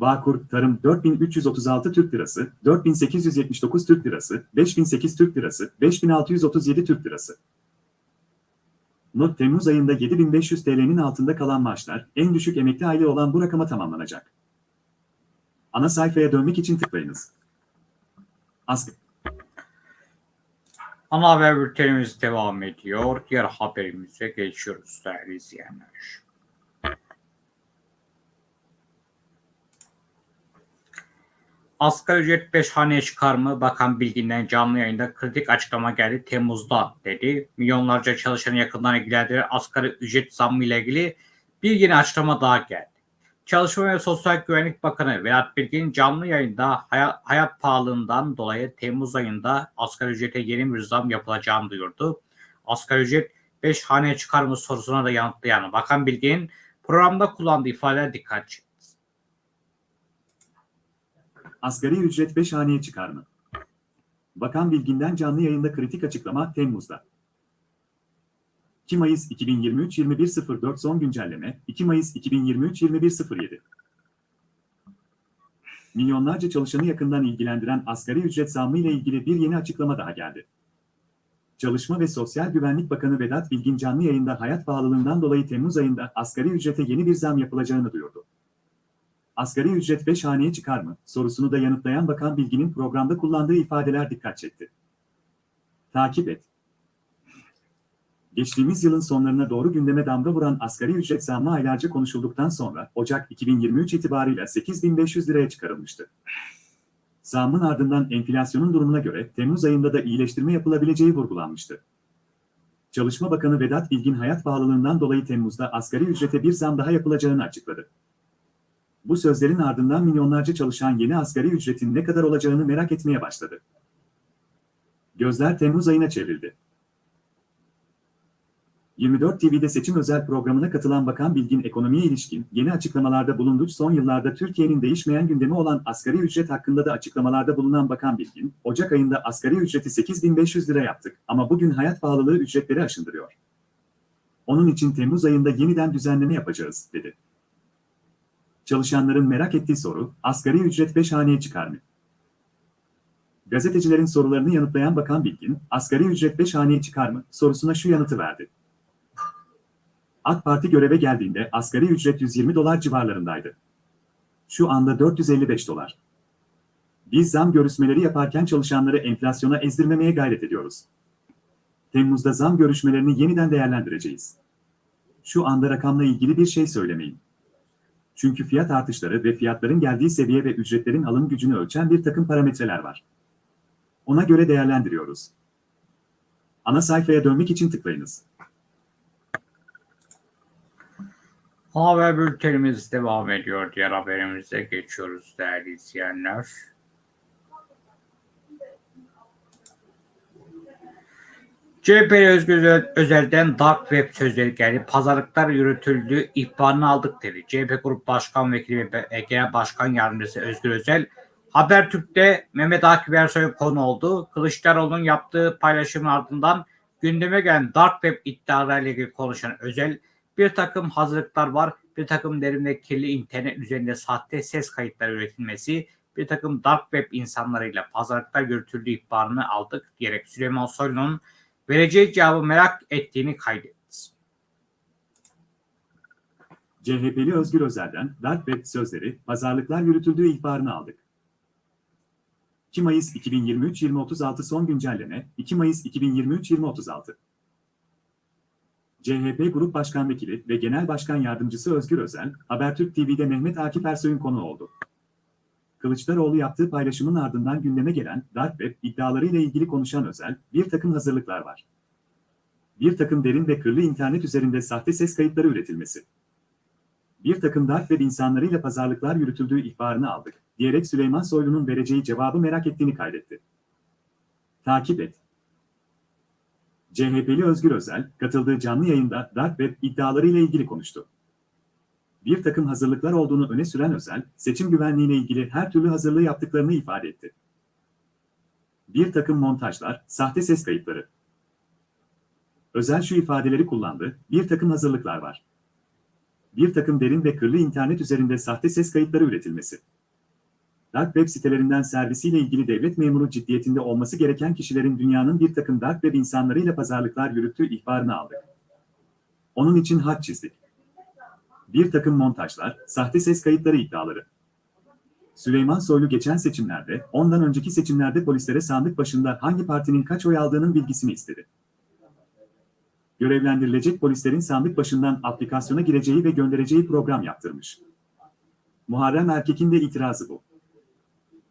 S2: Bağkur Tarım 4336 Türk Lirası, 4879 Türk Lirası, 5008 Türk Lirası, 5637 Türk Lirası. Not Temmuz ayında 7500 TL'nin altında kalan maaşlar, en düşük emekli aile olan bu rakama tamamlanacak. Ana sayfaya dönmek için tıklayınız. Asgari
S1: Ana haber bültenimiz devam ediyor. Diğer haberimize geçiyoruz değerli izleyenler. Asgari ücret 5 haneye çıkar mı? Bakan Bilgin'den canlı yayında kritik açıklama geldi Temmuz'da dedi. Milyonlarca çalışanı yakından ilgilendiren asgari ücret zammı ile ilgili bir yeni açıklama daha geldi. Çalışma ve Sosyal Güvenlik Bakanı Vedat Bilgin canlı yayında hayat, hayat pahalılığından dolayı Temmuz ayında asgari ücrete yeni bir zam yapılacağını duyurdu. Asgari ücret 5 haneye çıkar mı sorusuna da yanıtlayan Bakan Bilgin programda kullandığı ifadeler dikkat çekti.
S2: Asgari ücret 5 haneye çıkar mı? Bakan Bilgin'den canlı yayında kritik açıklama Temmuz'da. 2 Mayıs 2023 21.04 son güncelleme 2 Mayıs 2023 21.07 Milyonlarca çalışanı yakından ilgilendiren asgari ücret zammı ile ilgili bir yeni açıklama daha geldi. Çalışma ve Sosyal Güvenlik Bakanı Vedat Bilgin canlı yayında hayat pahalılığından dolayı Temmuz ayında asgari ücrete yeni bir zam yapılacağını duyurdu. Asgari ücret 5 haneye çıkar mı? sorusunu da yanıtlayan Bakan Bilgin'in programda kullandığı ifadeler dikkat çekti. Takip et. Geçtiğimiz yılın sonlarına doğru gündeme damga vuran asgari ücret zammı aylarca konuşulduktan sonra Ocak 2023 itibarıyla 8500 liraya çıkarılmıştı. Zammın ardından enflasyonun durumuna göre Temmuz ayında da iyileştirme yapılabileceği vurgulanmıştı. Çalışma Bakanı Vedat Bilgin hayat pahalılığından dolayı Temmuz'da asgari ücrete bir zam daha yapılacağını açıkladı. Bu sözlerin ardından milyonlarca çalışan yeni asgari ücretin ne kadar olacağını merak etmeye başladı. Gözler Temmuz ayına çevrildi. 24 TV'de seçim özel programına katılan Bakan Bilgin ekonomiye ilişkin yeni açıklamalarda bulundu. Son yıllarda Türkiye'nin değişmeyen gündemi olan asgari ücret hakkında da açıklamalarda bulunan Bakan Bilgin, Ocak ayında asgari ücreti 8500 lira yaptık ama bugün hayat pahalılığı ücretleri aşındırıyor. Onun için Temmuz ayında yeniden düzenleme yapacağız, dedi. Çalışanların merak ettiği soru, asgari ücret 5 haneye çıkar mı? Gazetecilerin sorularını yanıtlayan Bakan Bilgin, asgari ücret 5 haneye çıkar mı sorusuna şu yanıtı verdi. AK Parti göreve geldiğinde asgari ücret 120 dolar civarlarındaydı. Şu anda 455 dolar. Biz zam görüşmeleri yaparken çalışanları enflasyona ezdirmemeye gayret ediyoruz. Temmuz'da zam görüşmelerini yeniden değerlendireceğiz. Şu anda rakamla ilgili bir şey söylemeyin. Çünkü fiyat artışları ve fiyatların geldiği seviye ve ücretlerin alım gücünü ölçen bir takım parametreler var. Ona göre değerlendiriyoruz. Ana sayfaya dönmek için tıklayınız.
S1: Haber bültenimiz devam ediyor. Diğer haberimize geçiyoruz değerli izleyenler. CHP Özgür Özel'den Dark Web sözleri geldi. Pazarlıklar yürütüldü, ihbarını aldık dedi. CHP Grup Başkan Vekili ve Genel Başkan Yardımcısı Özgür Özel, Habertürk'te Mehmet Akif Ersoy konu oldu. Kılıçdaroğlu'nun yaptığı paylaşımın ardından gündeme gelen Dark Web iddialarıyla ilgili konuşan Özel, bir takım hazırlıklar var, bir takım derinde kirli internet üzerinde sahte ses kayıtları üretilmesi, bir takım dark web insanlarıyla pazarlıklar yürütüldüğü ihbarını aldık diyerek Süleyman Soylu'nun vereceği cevabı merak ettiğini kaydetti.
S2: CHP'li Özgür Özel'den dark web sözleri, pazarlıklar yürütüldüğü ihbarını aldık. 2 Mayıs 2023 2036 son güncelleme 2 Mayıs 2023 2036 CHP Grup Başkan Vekili ve Genel Başkan Yardımcısı Özgür Özel, Habertürk TV'de Mehmet Akif Ersoy'un konu oldu. Kılıçdaroğlu yaptığı paylaşımın ardından gündeme gelen Dark Web iddialarıyla ilgili konuşan Özel, bir takım hazırlıklar var. Bir takım derin ve kırlı internet üzerinde sahte ses kayıtları üretilmesi. Bir takım Dark Web insanlarıyla pazarlıklar yürütüldüğü ihbarını aldık, diyerek Süleyman Soylu'nun vereceği cevabı merak ettiğini kaydetti. Takip et. CHP'li Özgür Özel, katıldığı canlı yayında Dark Web iddialarıyla ilgili konuştu. Bir takım hazırlıklar olduğunu öne süren Özel, seçim güvenliğiyle ilgili her türlü hazırlığı yaptıklarını ifade etti. Bir takım montajlar, sahte ses kayıtları. Özel şu ifadeleri kullandı, bir takım hazırlıklar var. Bir takım derin ve kırlı internet üzerinde sahte ses kayıtları üretilmesi. Dark web sitelerinden servisiyle ilgili devlet memuru ciddiyetinde olması gereken kişilerin dünyanın bir takım dark web insanlarıyla pazarlıklar yürüttüğü ihbarını aldık. Onun için hat çizdik. Bir takım montajlar, sahte ses kayıtları iddiaları. Süleyman Soylu geçen seçimlerde, ondan önceki seçimlerde polislere sandık başında hangi partinin kaç oy aldığının bilgisini istedi. Görevlendirilecek polislerin sandık başından aplikasyona gireceği ve göndereceği program yaptırmış. Muharrem Erkek'in de itirazı bu.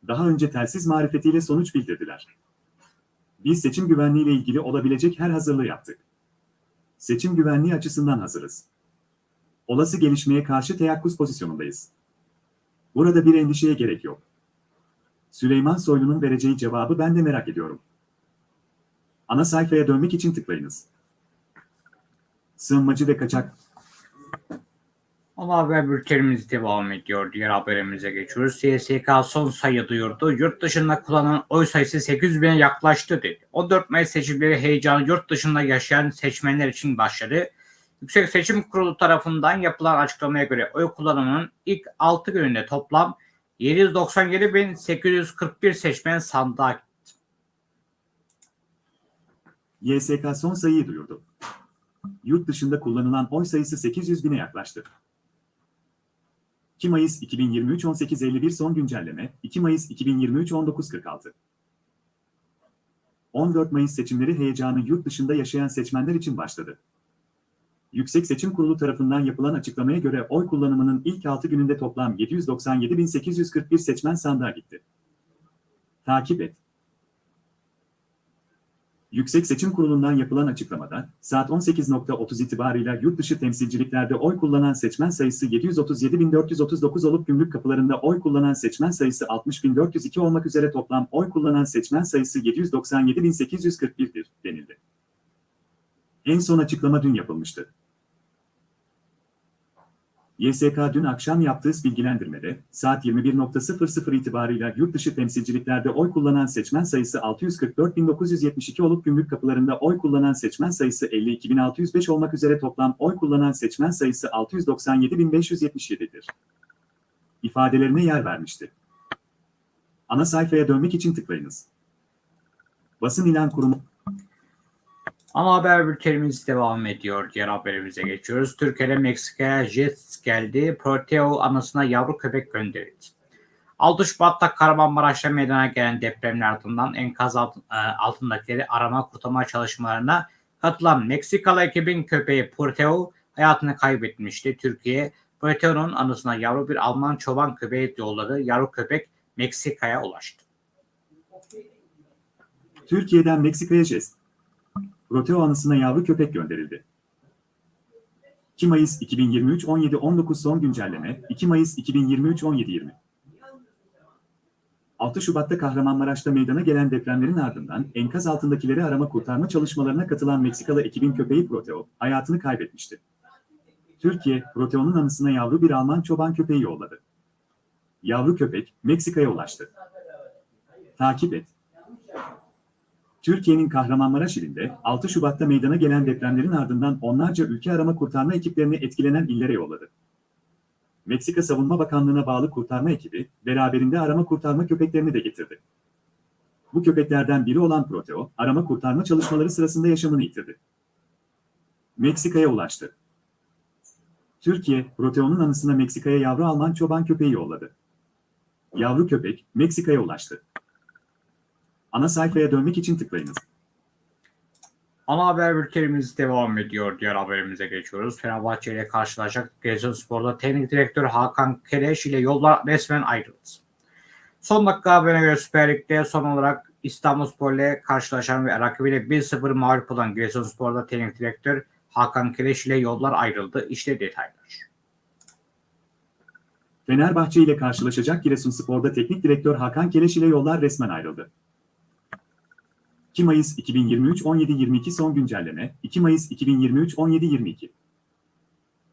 S2: Daha önce telsiz marifetiyle sonuç bildirdiler. Biz seçim güvenliğiyle ilgili olabilecek her hazırlığı yaptık. Seçim güvenliği açısından hazırız. Olası gelişmeye karşı teyakkuz pozisyonundayız. Burada bir endişeye gerek yok. Süleyman Soylu'nun vereceği cevabı ben de merak ediyorum. Ana sayfaya dönmek için tıklayınız. Sığınmacı ve kaçak
S1: Ama haber bültenimiz devam ediyor. Diğer haberimize geçiyoruz. CSK son sayı duyurdu. Yurt dışında kullanılan oy sayısı 800 bine yaklaştı dedi. 14 Mayıs seçimleri heyecanı yurt dışında yaşayan seçmenler için başladı. Yüksek Seçim Kurulu tarafından yapılan açıklamaya göre oy kullanımının ilk 6 gününde toplam 797.841 seçmen sandığa gitti.
S2: YSK son sayıyı duyurdu. Yurt dışında kullanılan oy sayısı 800 bine yaklaştı. 2 Mayıs 2023 18.51 son güncelleme, 2 Mayıs 2023 19.46. 14 Mayıs seçimleri heyecanı yurt dışında yaşayan seçmenler için başladı. Yüksek Seçim Kurulu tarafından yapılan açıklamaya göre oy kullanımının ilk 6 gününde toplam 797.841 seçmen sandığa gitti. Takip et. Yüksek Seçim Kurulu'ndan yapılan açıklamada, saat 18.30 itibarıyla yurt dışı temsilciliklerde oy kullanan seçmen sayısı 737.439 olup gümrük kapılarında oy kullanan seçmen sayısı 60.402 olmak üzere toplam oy kullanan seçmen sayısı 797.841'dir denildi. En son açıklama dün yapılmıştı. YSK dün akşam yaptığı bilgilendirmede, saat 21.00 itibarıyla yurt dışı temsilciliklerde oy kullanan seçmen sayısı 644.972 olup gümrük kapılarında oy kullanan seçmen sayısı 52.605 olmak üzere toplam oy kullanan seçmen sayısı 697.577'dir. İfadelerine yer vermişti. Ana sayfaya dönmek için tıklayınız. Basın ilan kurumu
S1: Ama haber bültenimiz devam ediyor. Diğer haberimize geçiyoruz. Türkiye'de Meksika'ya jet geldi. Proteo anısına yavru köpek gönderildi. 6 Şubat'ta Kahramanmaraş'ta meydana gelen depremin ardından enkaz e, altındakileri arama kurtarma çalışmalarına katılan Meksikalı ekibin köpeği Proteo hayatını kaybetmişti. Türkiye Proteo'nun anısına yavru bir Alman çoban köpeği yolladı. Yavru köpek Meksika'ya ulaştı.
S2: Türkiye'den Meksika'ya jest. Proteo anısına yavru köpek gönderildi. 2 Mayıs 2023 17-19 son güncelleme, 2 Mayıs 2023 17-20. 6 Şubat'ta Kahramanmaraş'ta meydana gelen depremlerin ardından enkaz altındakileri arama kurtarma çalışmalarına katılan Meksikalı ekibin köpeği Proteo hayatını kaybetmişti. Türkiye, Proteo'nun anısına yavru bir Alman çoban köpeği yolladı. Yavru köpek Meksika'ya ulaştı. Takip et. Türkiye'nin Kahramanmaraş ilinde 6 Şubat'ta meydana gelen depremlerin ardından onlarca ülke arama kurtarma ekiplerini etkilenen illere yolladı. Meksika Savunma Bakanlığı'na bağlı kurtarma ekibi beraberinde arama kurtarma köpeklerini de getirdi. Bu köpeklerden biri olan Proteo, arama kurtarma çalışmaları sırasında yaşamını yitirdi. Meksika'ya ulaştı. Türkiye, Proteo'nun anısına Meksika'ya yavru Alman çoban köpeği yolladı. Yavru köpek, Meksika'ya ulaştı. Ana sayfaya dönmek için tıklayınız.
S1: Ana haber bültenimiz devam ediyor. Diğer haberimize geçiyoruz. Fenerbahçe ile karşılaşacak Giresunspor'da teknik direktör Hakan Keleş ile yollar resmen ayrıldı. Son dakika haberine göre Süper Lig'de son olarak İstanbulspor ile karşılaşan ve rakibiyle 1-0 mağlup olan Giresunspor'da teknik direktör Hakan Keleş ile yollar ayrıldı. İşte detaylar.
S2: Fenerbahçe ile karşılaşacak Giresunspor'da teknik direktör Hakan Keleş ile yollar resmen ayrıldı. 2 Mayıs 2023 17.22 son güncelleme 2 Mayıs 2023 17.22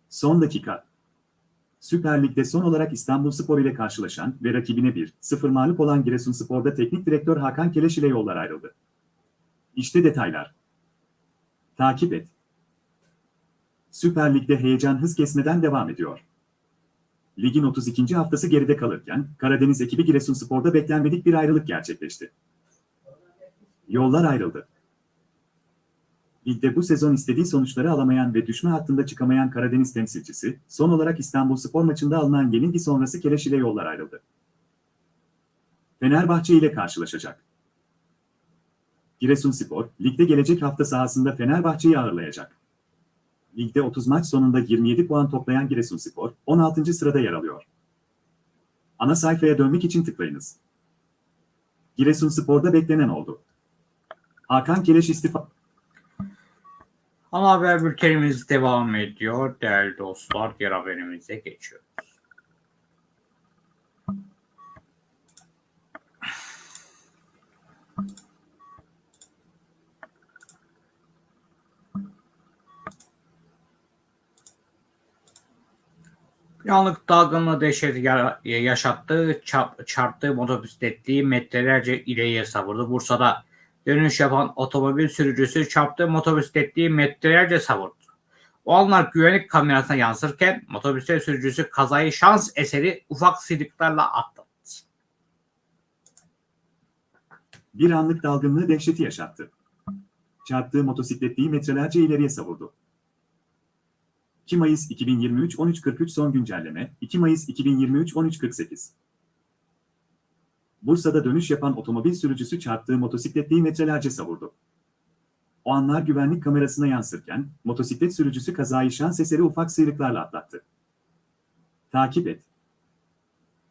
S2: Son dakika Süper Lig'de son olarak İstanbulspor ile karşılaşan ve rakibine 1-0 mağlup olan Giresunspor'da teknik direktör Hakan Keleş ile yollar ayrıldı. İşte detaylar. Takip et. Süper Lig'de heyecan hız kesmeden devam ediyor. Ligin 32. haftası geride kalırken Karadeniz ekibi Giresunspor'da beklenmedik bir ayrılık gerçekleşti. Yollar ayrıldı. Ligde bu sezon istediği sonuçları alamayan ve düşme hattında çıkamayan Karadeniz temsilcisi, son olarak İstanbulspor maçında alınan yenilgi sonrası Keleş ile yollar ayrıldı. Fenerbahçe ile karşılaşacak. Giresunspor, ligde gelecek hafta sahasında Fenerbahçe'yi ağırlayacak. Ligde 30 maç sonunda 27 puan toplayan Giresunspor, 16. sırada yer alıyor. Ana sayfaya dönmek için tıklayınız. Giresunspor'da beklenen oldu. Hakan Keleş istifa...
S1: Ana haber bültenimiz devam ediyor. Değerli dostlar, diğer haberimize geçiyoruz. Bir anlık dalgınlığı dehşet ya- yaşattığı, çarp, çarptığı motosikletliği metrelerce ileriye savurdu. Bursa'da dönüş yapan otomobil sürücüsü çarptığı motosikletliği metrelerce savurdu. O anlar güvenlik kamerasına yansırken motosiklet sürücüsü kazayı şans eseri ufak sıyrıklarla atlattı.
S2: Bir anlık dalgınlığı dehşeti yaşattı. Çarptığı motosikletliği metrelerce ileriye savurdu. 2 Mayıs 2023 13.43 son güncelleme 2 Mayıs 2023 13.48 Bursa'da dönüş yapan otomobil sürücüsü çarptığı motosikletliği metrelerce savurdu. O anlar güvenlik kamerasına yansırken motosiklet sürücüsü kazayı şans eseri ufak sıyrıklarla atlattı. Takip et.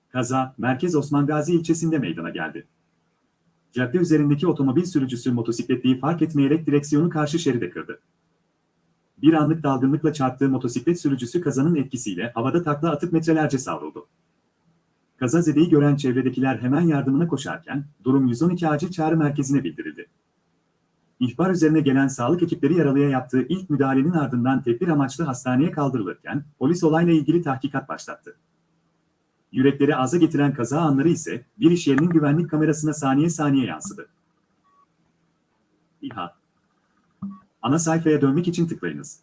S2: Kaza, Merkez Osman Gazi ilçesinde meydana geldi. Cadde üzerindeki otomobil sürücüsü motosikletliği fark etmeyerek direksiyonu karşı şeride kırdı. Bir anlık dalgınlıkla çarptığı motosiklet sürücüsü kazanın etkisiyle havada takla atıp metrelerce savruldu. Kazazedeyi gören çevredekiler hemen yardımına koşarken durum 112 acil çağrı merkezine bildirildi. İhbar üzerine gelen sağlık ekipleri yaralıya yaptığı ilk müdahalenin ardından tedbir amaçlı hastaneye kaldırılırken polis olayla ilgili tahkikat başlattı. Yürekleri aza getiren kaza anları ise bir iş yerinin güvenlik kamerasına saniye saniye yansıdı. İHA Ana sayfaya dönmek için tıklayınız.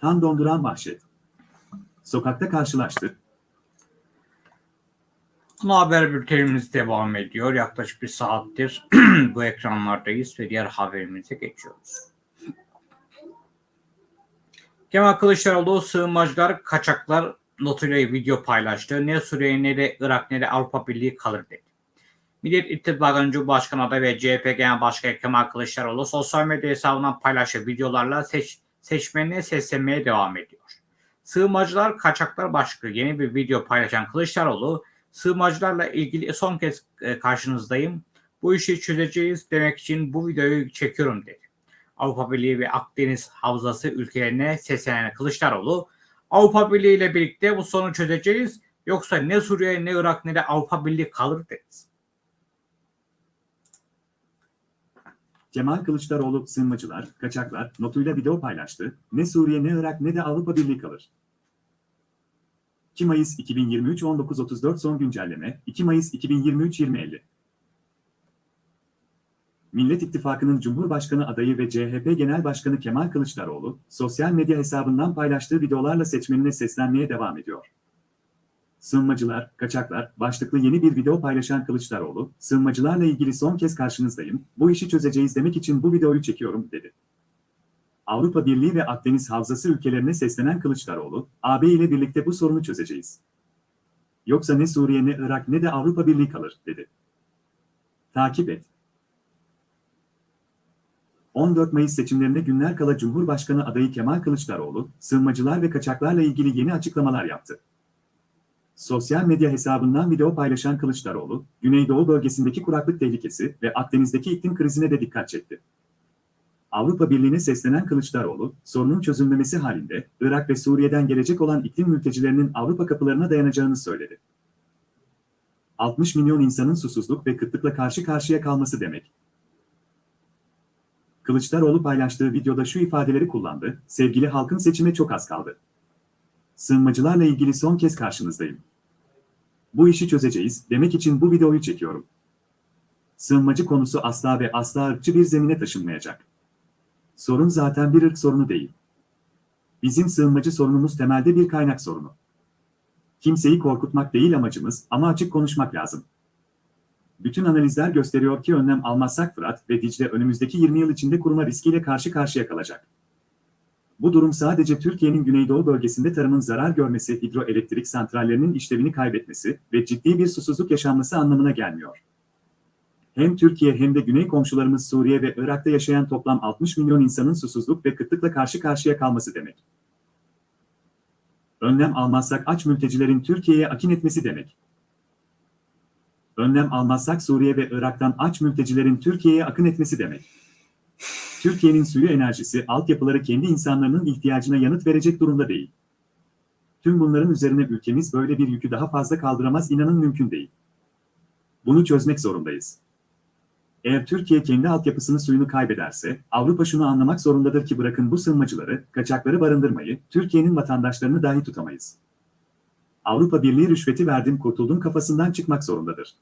S2: Kan donduran vahşet. Sokakta karşılaştı.
S1: Ana haber bültenimiz devam ediyor. Yaklaşık bir saattir bu ekranlardayız ve diğer haberimize geçiyoruz. Kemal Kılıçdaroğlu sığınmacılar, kaçaklar notuyla video paylaştı. Ne Suriye ne de Irak ne de Avrupa Birliği kalır dedi. Millet İttifakı'nın Cumhurbaşkanı adayı ve CHP Genel Başkanı Kemal Kılıçdaroğlu sosyal medya hesabından paylaştığı videolarla seç, seçmenine seslenmeye devam ediyor. Sığınmacılar, kaçaklar başlıklı yeni bir video paylaşan Kılıçdaroğlu, sığınmacılarla ilgili son kez e, karşınızdayım. Bu işi çözeceğiz demek için bu videoyu çekiyorum dedi. Avrupa Birliği ve Akdeniz Havzası ülkelerine seslenen Kılıçdaroğlu, Avrupa Birliği ile birlikte bu sorunu çözeceğiz. Yoksa ne Suriye ne Irak ne de Avrupa Birliği kalır dedi.
S2: Kemal Kılıçdaroğlu sığınmacılar, kaçaklar notuyla video paylaştı. Ne Suriye ne Irak ne de Avrupa Birliği kalır. 2 Mayıs 2023 19.34 son güncelleme 2 Mayıs 2023 20.50 Millet İttifakı'nın Cumhurbaşkanı adayı ve CHP Genel Başkanı Kemal Kılıçdaroğlu, sosyal medya hesabından paylaştığı videolarla seçmenine seslenmeye devam ediyor. Sığınmacılar, kaçaklar başlıklı yeni bir video paylaşan Kılıçdaroğlu, sığınmacılarla ilgili son kez karşınızdayım, bu işi çözeceğiz demek için bu videoyu çekiyorum, dedi. Avrupa Birliği ve Akdeniz Havzası ülkelerine seslenen Kılıçdaroğlu, AB ile birlikte bu sorunu çözeceğiz. Yoksa ne Suriye ne Irak ne de Avrupa Birliği kalır, dedi. Takip et. 14 Mayıs seçimlerinde günler kala Cumhurbaşkanı adayı Kemal Kılıçdaroğlu, sığınmacılar ve kaçaklarla ilgili yeni açıklamalar yaptı. Sosyal medya hesabından video paylaşan Kılıçdaroğlu, Güneydoğu bölgesindeki kuraklık tehlikesi ve Akdeniz'deki iklim krizine de dikkat çekti. Avrupa Birliği'ne seslenen Kılıçdaroğlu, sorunun çözülmemesi halinde Irak ve Suriye'den gelecek olan iklim mültecilerinin Avrupa kapılarına dayanacağını söyledi. 60 milyon insanın susuzluk ve kıtlıkla karşı karşıya kalması demek. Kılıçdaroğlu paylaştığı videoda şu ifadeleri kullandı, sevgili halkın seçime çok az kaldı. Sığınmacılarla ilgili son kez karşınızdayım. Bu işi çözeceğiz demek için bu videoyu çekiyorum. Sığınmacı konusu asla ve asla ırkçı bir zemine taşınmayacak. Sorun zaten bir ırk sorunu değil. Bizim sığınmacı sorunumuz temelde bir kaynak sorunu. Kimseyi korkutmak değil amacımız ama açık konuşmak lazım. Bütün analizler gösteriyor ki önlem almazsak Fırat ve Dicle önümüzdeki 20 yıl içinde kuruma riskiyle karşı karşıya kalacak. Bu durum sadece Türkiye'nin güneydoğu bölgesinde tarımın zarar görmesi, hidroelektrik santrallerinin işlevini kaybetmesi ve ciddi bir susuzluk yaşanması anlamına gelmiyor. Hem Türkiye hem de güney komşularımız Suriye ve Irak'ta yaşayan toplam 60 milyon insanın susuzluk ve kıtlıkla karşı karşıya kalması demek. Önlem almazsak aç mültecilerin Türkiye'ye akin etmesi demek. Önlem almazsak Suriye ve Irak'tan aç mültecilerin Türkiye'ye akın etmesi demek. Türkiye'nin suyu enerjisi, altyapıları kendi insanlarının ihtiyacına yanıt verecek durumda değil. Tüm bunların üzerine ülkemiz böyle bir yükü daha fazla kaldıramaz inanın mümkün değil. Bunu çözmek zorundayız. Eğer Türkiye kendi altyapısını suyunu kaybederse, Avrupa şunu anlamak zorundadır ki bırakın bu sığınmacıları, kaçakları barındırmayı, Türkiye'nin vatandaşlarını dahi tutamayız. Avrupa Birliği rüşveti verdim kurtuldum kafasından çıkmak zorundadır.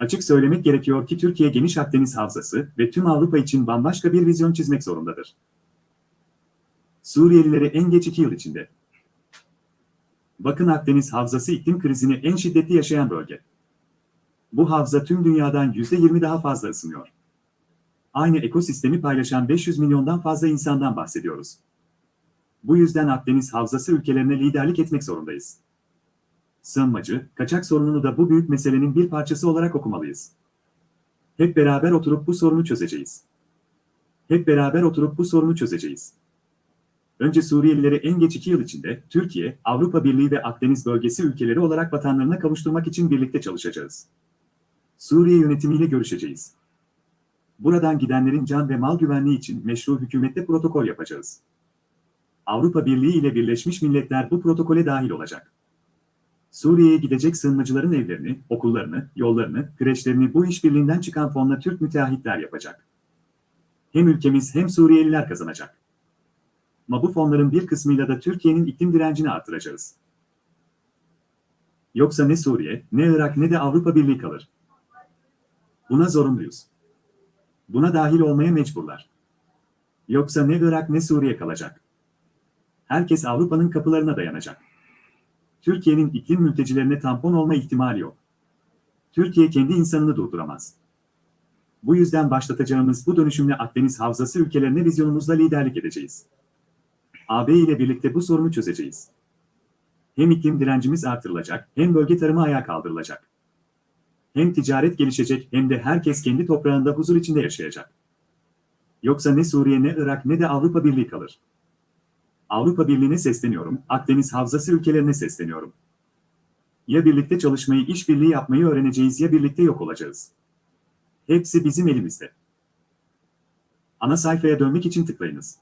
S2: Açık söylemek gerekiyor ki Türkiye geniş Akdeniz havzası ve tüm Avrupa için bambaşka bir vizyon çizmek zorundadır. Suriyelileri en geç iki yıl içinde. Bakın Akdeniz havzası iklim krizini en şiddetli yaşayan bölge. Bu havza tüm dünyadan %20 daha fazla ısınıyor. Aynı ekosistemi paylaşan 500 milyondan fazla insandan bahsediyoruz. Bu yüzden Akdeniz havzası ülkelerine liderlik etmek zorundayız. Sığınmacı, kaçak sorununu da bu büyük meselenin bir parçası olarak okumalıyız. Hep beraber oturup bu sorunu çözeceğiz. Hep beraber oturup bu sorunu çözeceğiz. Önce Suriyelileri en geç iki yıl içinde Türkiye, Avrupa Birliği ve Akdeniz bölgesi ülkeleri olarak vatanlarına kavuşturmak için birlikte çalışacağız. Suriye yönetimiyle görüşeceğiz. Buradan gidenlerin can ve mal güvenliği için meşru hükümette protokol yapacağız. Avrupa Birliği ile Birleşmiş Milletler bu protokole dahil olacak. Suriye'ye gidecek sığınmacıların evlerini, okullarını, yollarını, kreşlerini bu işbirliğinden çıkan fonla Türk müteahhitler yapacak. Hem ülkemiz hem Suriyeliler kazanacak. Ama bu fonların bir kısmıyla da Türkiye'nin iklim direncini artıracağız. Yoksa ne Suriye, ne Irak ne de Avrupa Birliği kalır. Buna zorunluyuz. Buna dahil olmaya mecburlar. Yoksa ne Irak ne Suriye kalacak. Herkes Avrupa'nın kapılarına dayanacak. Türkiye'nin iklim mültecilerine tampon olma ihtimali yok. Türkiye kendi insanını durduramaz. Bu yüzden başlatacağımız bu dönüşümle Akdeniz Havzası ülkelerine vizyonumuzla liderlik edeceğiz. AB ile birlikte bu sorunu çözeceğiz. Hem iklim direncimiz artırılacak, hem bölge tarımı ayağa kaldırılacak. Hem ticaret gelişecek hem de herkes kendi toprağında huzur içinde yaşayacak. Yoksa ne Suriye ne Irak ne de Avrupa Birliği kalır. Avrupa Birliği'ne sesleniyorum, Akdeniz Havzası ülkelerine sesleniyorum. Ya birlikte çalışmayı, işbirliği yapmayı öğreneceğiz ya birlikte yok olacağız. Hepsi bizim elimizde. Ana sayfaya dönmek için tıklayınız.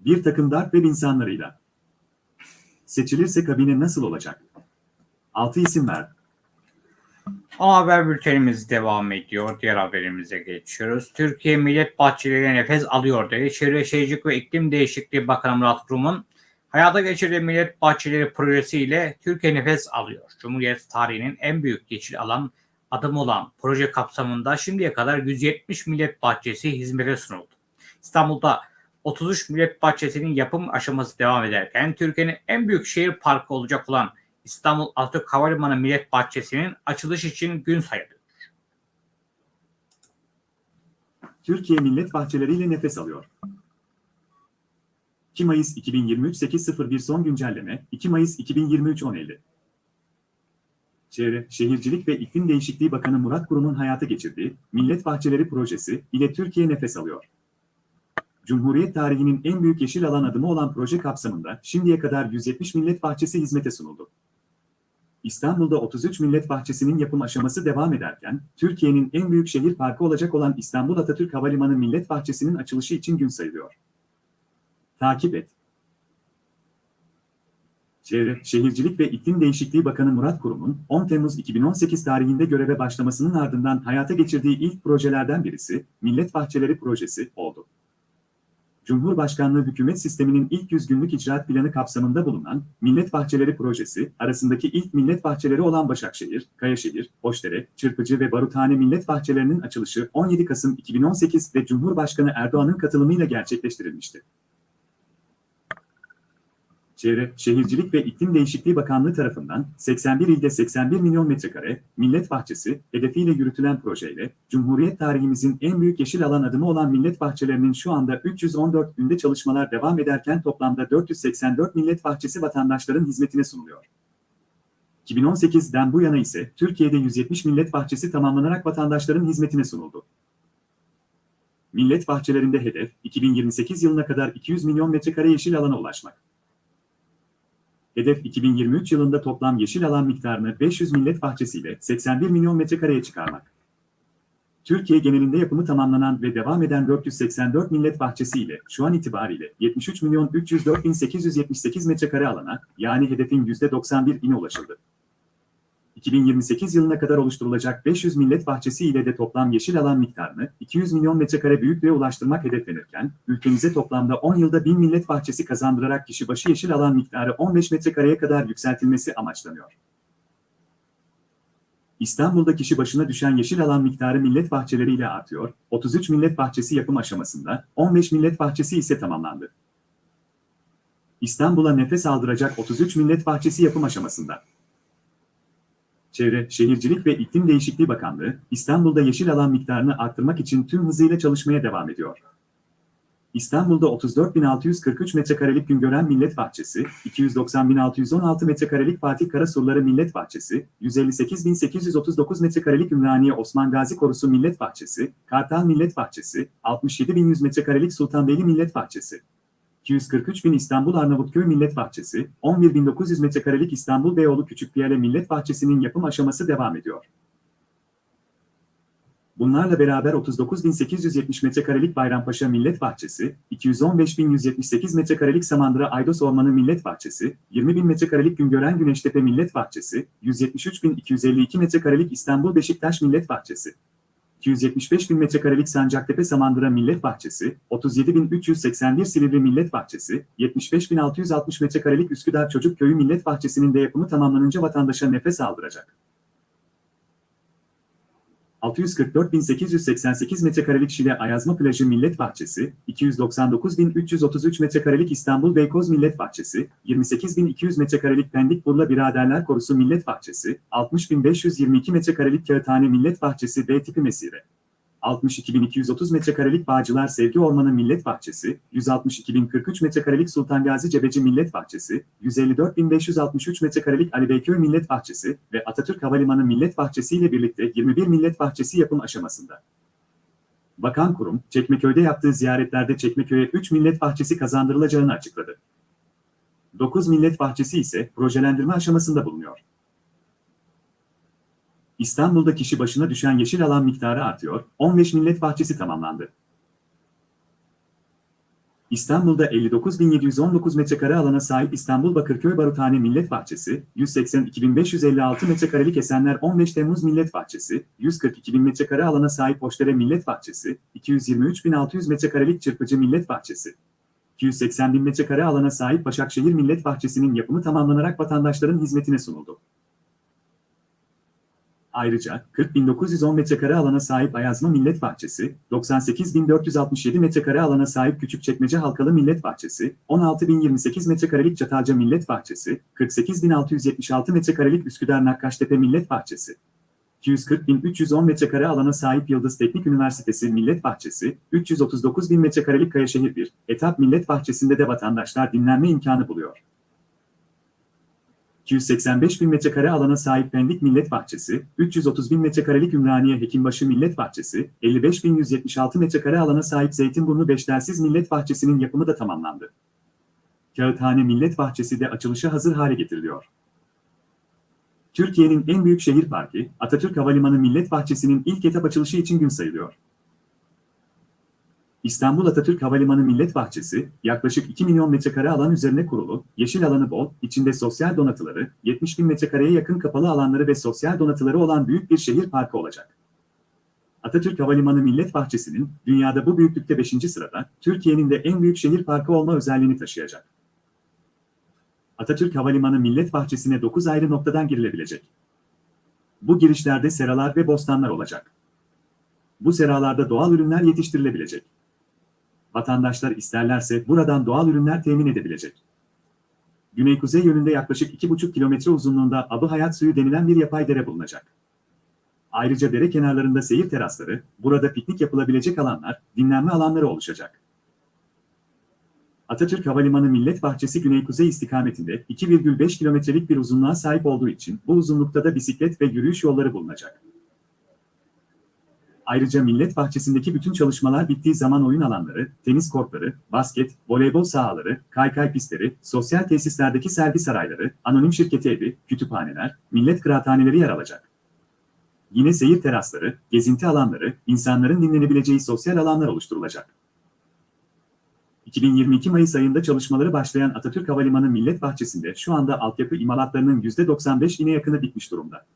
S2: Bir takım dark web insanlarıyla. Seçilirse kabine nasıl olacak? 6 isim ver.
S1: Ama haber bültenimiz devam ediyor. Diğer haberimize geçiyoruz. Türkiye Millet Bahçeleri'ne nefes alıyor dedi. Çevre Şehircilik ve İklim Değişikliği Bakanı Murat Kurum'un hayata geçirdiği Millet Bahçeleri projesiyle Türkiye nefes alıyor. Cumhuriyet tarihinin en büyük yeşil alan adım olan proje kapsamında şimdiye kadar 170 millet bahçesi hizmete sunuldu. İstanbul'da 33 millet bahçesinin yapım aşaması devam ederken Türkiye'nin en büyük şehir parkı olacak olan İstanbul Atatürk Havalimanı Millet Bahçesi'nin açılış için gün sayılıyor.
S2: Türkiye millet bahçeleriyle nefes alıyor. 2 Mayıs 2023 8.01 son güncelleme 2 Mayıs 2023 10.50 Çevre, Şehircilik ve İklim Değişikliği Bakanı Murat Kurum'un hayata geçirdiği Millet Bahçeleri Projesi ile Türkiye nefes alıyor. Cumhuriyet tarihinin en büyük yeşil alan adımı olan proje kapsamında şimdiye kadar 170 millet bahçesi hizmete sunuldu. İstanbul'da 33 millet bahçesinin yapım aşaması devam ederken, Türkiye'nin en büyük şehir parkı olacak olan İstanbul Atatürk Havalimanı Millet Bahçesi'nin açılışı için gün sayılıyor. Takip et. Çevre, Şehircilik ve İklim Değişikliği Bakanı Murat Kurum'un 10 Temmuz 2018 tarihinde göreve başlamasının ardından hayata geçirdiği ilk projelerden birisi Millet Bahçeleri Projesi oldu. Cumhurbaşkanlığı hükümet sisteminin ilk 100 günlük icraat planı kapsamında bulunan Millet Bahçeleri Projesi, arasındaki ilk millet bahçeleri olan Başakşehir, Kayaşehir, Hoşdere, Çırpıcı ve Baruthane millet bahçelerinin açılışı 17 Kasım 2018 ve Cumhurbaşkanı Erdoğan'ın katılımıyla gerçekleştirilmişti. Çevre, Şehircilik ve İklim Değişikliği Bakanlığı tarafından 81 ilde 81 milyon metrekare millet bahçesi hedefiyle yürütülen projeyle Cumhuriyet tarihimizin en büyük yeşil alan adımı olan millet bahçelerinin şu anda 314 günde çalışmalar devam ederken toplamda 484 millet bahçesi vatandaşların hizmetine sunuluyor. 2018'den bu yana ise Türkiye'de 170 millet bahçesi tamamlanarak vatandaşların hizmetine sunuldu. Millet bahçelerinde hedef 2028 yılına kadar 200 milyon metrekare yeşil alana ulaşmak. Hedef 2023 yılında toplam yeşil alan miktarını 500 millet bahçesiyle 81 milyon metrekareye çıkarmak. Türkiye genelinde yapımı tamamlanan ve devam eden 484 millet bahçesiyle şu an itibariyle 73 milyon 304 bin 878 metrekare alana yani hedefin %91'ine ulaşıldı. 2028 yılına kadar oluşturulacak 500 millet bahçesi ile de toplam yeşil alan miktarını 200 milyon metrekare büyüklüğe ulaştırmak hedeflenirken, ülkemize toplamda 10 yılda 1000 millet bahçesi kazandırarak kişi başı yeşil alan miktarı 15 metrekareye kadar yükseltilmesi amaçlanıyor. İstanbul'da kişi başına düşen yeşil alan miktarı millet bahçeleriyle artıyor, 33 millet bahçesi yapım aşamasında, 15 millet bahçesi ise tamamlandı. İstanbul'a nefes aldıracak 33 millet bahçesi yapım aşamasında. Çevre, Şehircilik ve İklim Değişikliği Bakanlığı, İstanbul'da yeşil alan miktarını arttırmak için tüm hızıyla çalışmaya devam ediyor. İstanbul'da 34.643 metrekarelik Güngören Millet Bahçesi, 290.616 metrekarelik Fatih Karasurları Millet Bahçesi, 158.839 metrekarelik Ümraniye Osman Gazi Korusu Millet Bahçesi, Kartal Millet Bahçesi, 67.100 metrekarelik Sultanbeyli Millet Bahçesi, 243 bin İstanbul Arnavutköy Millet Bahçesi, 11.900 metrekarelik İstanbul Beyoğlu Küçükpiyale Millet Bahçesi'nin yapım aşaması devam ediyor. Bunlarla beraber 39.870 metrekarelik Bayrampaşa Millet Bahçesi, 215.178 metrekarelik Samandıra Aydos Ormanı Millet Bahçesi, 20.000 metrekarelik Güngören Güneştepe Millet Bahçesi, 173.252 metrekarelik İstanbul Beşiktaş Millet Bahçesi, 275 bin metrekarelik Sancaktepe Samandıra Millet Bahçesi, 37.381 Silivri Millet Bahçesi, 75.660 metrekarelik Üsküdar Çocuk Köyü Millet Bahçesi'nin de yapımı tamamlanınca vatandaşa nefes aldıracak. 644.888 metrekarelik Şile Ayazma Plajı Millet Bahçesi, 299.333 metrekarelik İstanbul Beykoz Millet Bahçesi, 28.200 metrekarelik Pendik Burla Biraderler Korusu Millet Bahçesi, 60.522 metrekarelik Kağıthane Millet Bahçesi B tipi mesire. 62.230 metrekarelik Bağcılar Sevgi Ormanı Millet Bahçesi, 162.043 metrekarelik Sultan Gazi Cebeci Millet Bahçesi, 154.563 metrekarelik Ali Beyköy Millet Bahçesi ve Atatürk Havalimanı Millet Bahçesi ile birlikte 21 millet bahçesi yapım aşamasında. Bakan kurum, Çekmeköy'de yaptığı ziyaretlerde Çekmeköy'e 3 millet bahçesi kazandırılacağını açıkladı. 9 millet bahçesi ise projelendirme aşamasında bulunuyor. İstanbul'da kişi başına düşen yeşil alan miktarı artıyor, 15 millet bahçesi tamamlandı. İstanbul'da 59.719 metrekare alana sahip İstanbul Bakırköy Baruthane Millet Bahçesi, 182.556 metrekarelik Esenler 15 Temmuz Millet Bahçesi, 142.000 metrekare alana sahip Hoşdere Millet Bahçesi, 223.600 metrekarelik Çırpıcı Millet Bahçesi, 280.000 metrekare alana sahip Başakşehir Millet Bahçesi'nin yapımı tamamlanarak vatandaşların hizmetine sunuldu. Ayrıca 40.910 metrekare alana sahip Ayazma Millet Bahçesi, 98.467 metrekare alana sahip Küçükçekmece Halkalı Millet Bahçesi, 16.028 metrekarelik Çatalca Millet Bahçesi, 48.676 metrekarelik Üsküdar Nakkaştepe Millet Bahçesi, 240.310 metrekare alana sahip Yıldız Teknik Üniversitesi Millet Bahçesi, 339.000 metrekarelik Kayaşehir 1, etap Millet Bahçesi'nde de vatandaşlar dinlenme imkanı buluyor. 285 bin metrekare alana sahip Pendik Millet Bahçesi, 330 bin metrekarelik Ümraniye Hekimbaşı Millet Bahçesi, 55.176 metrekare alana sahip Zeytinburnu Beştersiz Millet Bahçesi'nin yapımı da tamamlandı. Kağıthane Millet Bahçesi de açılışa hazır hale getiriliyor. Türkiye'nin en büyük şehir parkı, Atatürk Havalimanı Millet Bahçesi'nin ilk etap açılışı için gün sayılıyor. İstanbul Atatürk Havalimanı Millet Bahçesi, yaklaşık 2 milyon metrekare alan üzerine kurulu, yeşil alanı bol, içinde sosyal donatıları, 70 bin metrekareye yakın kapalı alanları ve sosyal donatıları olan büyük bir şehir parkı olacak. Atatürk Havalimanı Millet Bahçesi'nin, dünyada bu büyüklükte 5. sırada, Türkiye'nin de en büyük şehir parkı olma özelliğini taşıyacak. Atatürk Havalimanı Millet Bahçesi'ne 9 ayrı noktadan girilebilecek. Bu girişlerde seralar ve bostanlar olacak. Bu seralarda doğal ürünler yetiştirilebilecek. Vatandaşlar isterlerse buradan doğal ürünler temin edebilecek. Güney-kuzey yönünde yaklaşık 2,5 kilometre uzunluğunda Abı Hayat Suyu denilen bir yapay dere bulunacak. Ayrıca dere kenarlarında seyir terasları, burada piknik yapılabilecek alanlar, dinlenme alanları oluşacak. Atatürk Havalimanı Millet Bahçesi güney-kuzey istikametinde 2,5 kilometrelik bir uzunluğa sahip olduğu için bu uzunlukta da bisiklet ve yürüyüş yolları bulunacak. Ayrıca Millet Bahçesi'ndeki bütün çalışmalar bittiği zaman oyun alanları, tenis kortları, basket, voleybol sahaları, kaykay pistleri, sosyal tesislerdeki sergi sarayları, anonim şirketi evi, kütüphaneler, millet kıraathaneleri yer alacak. Yine seyir terasları, gezinti alanları, insanların dinlenebileceği sosyal alanlar oluşturulacak. 2022 Mayıs ayında çalışmaları başlayan Atatürk Havalimanı Millet Bahçesi'nde şu anda altyapı imalatlarının %95'ine yakını bitmiş durumda.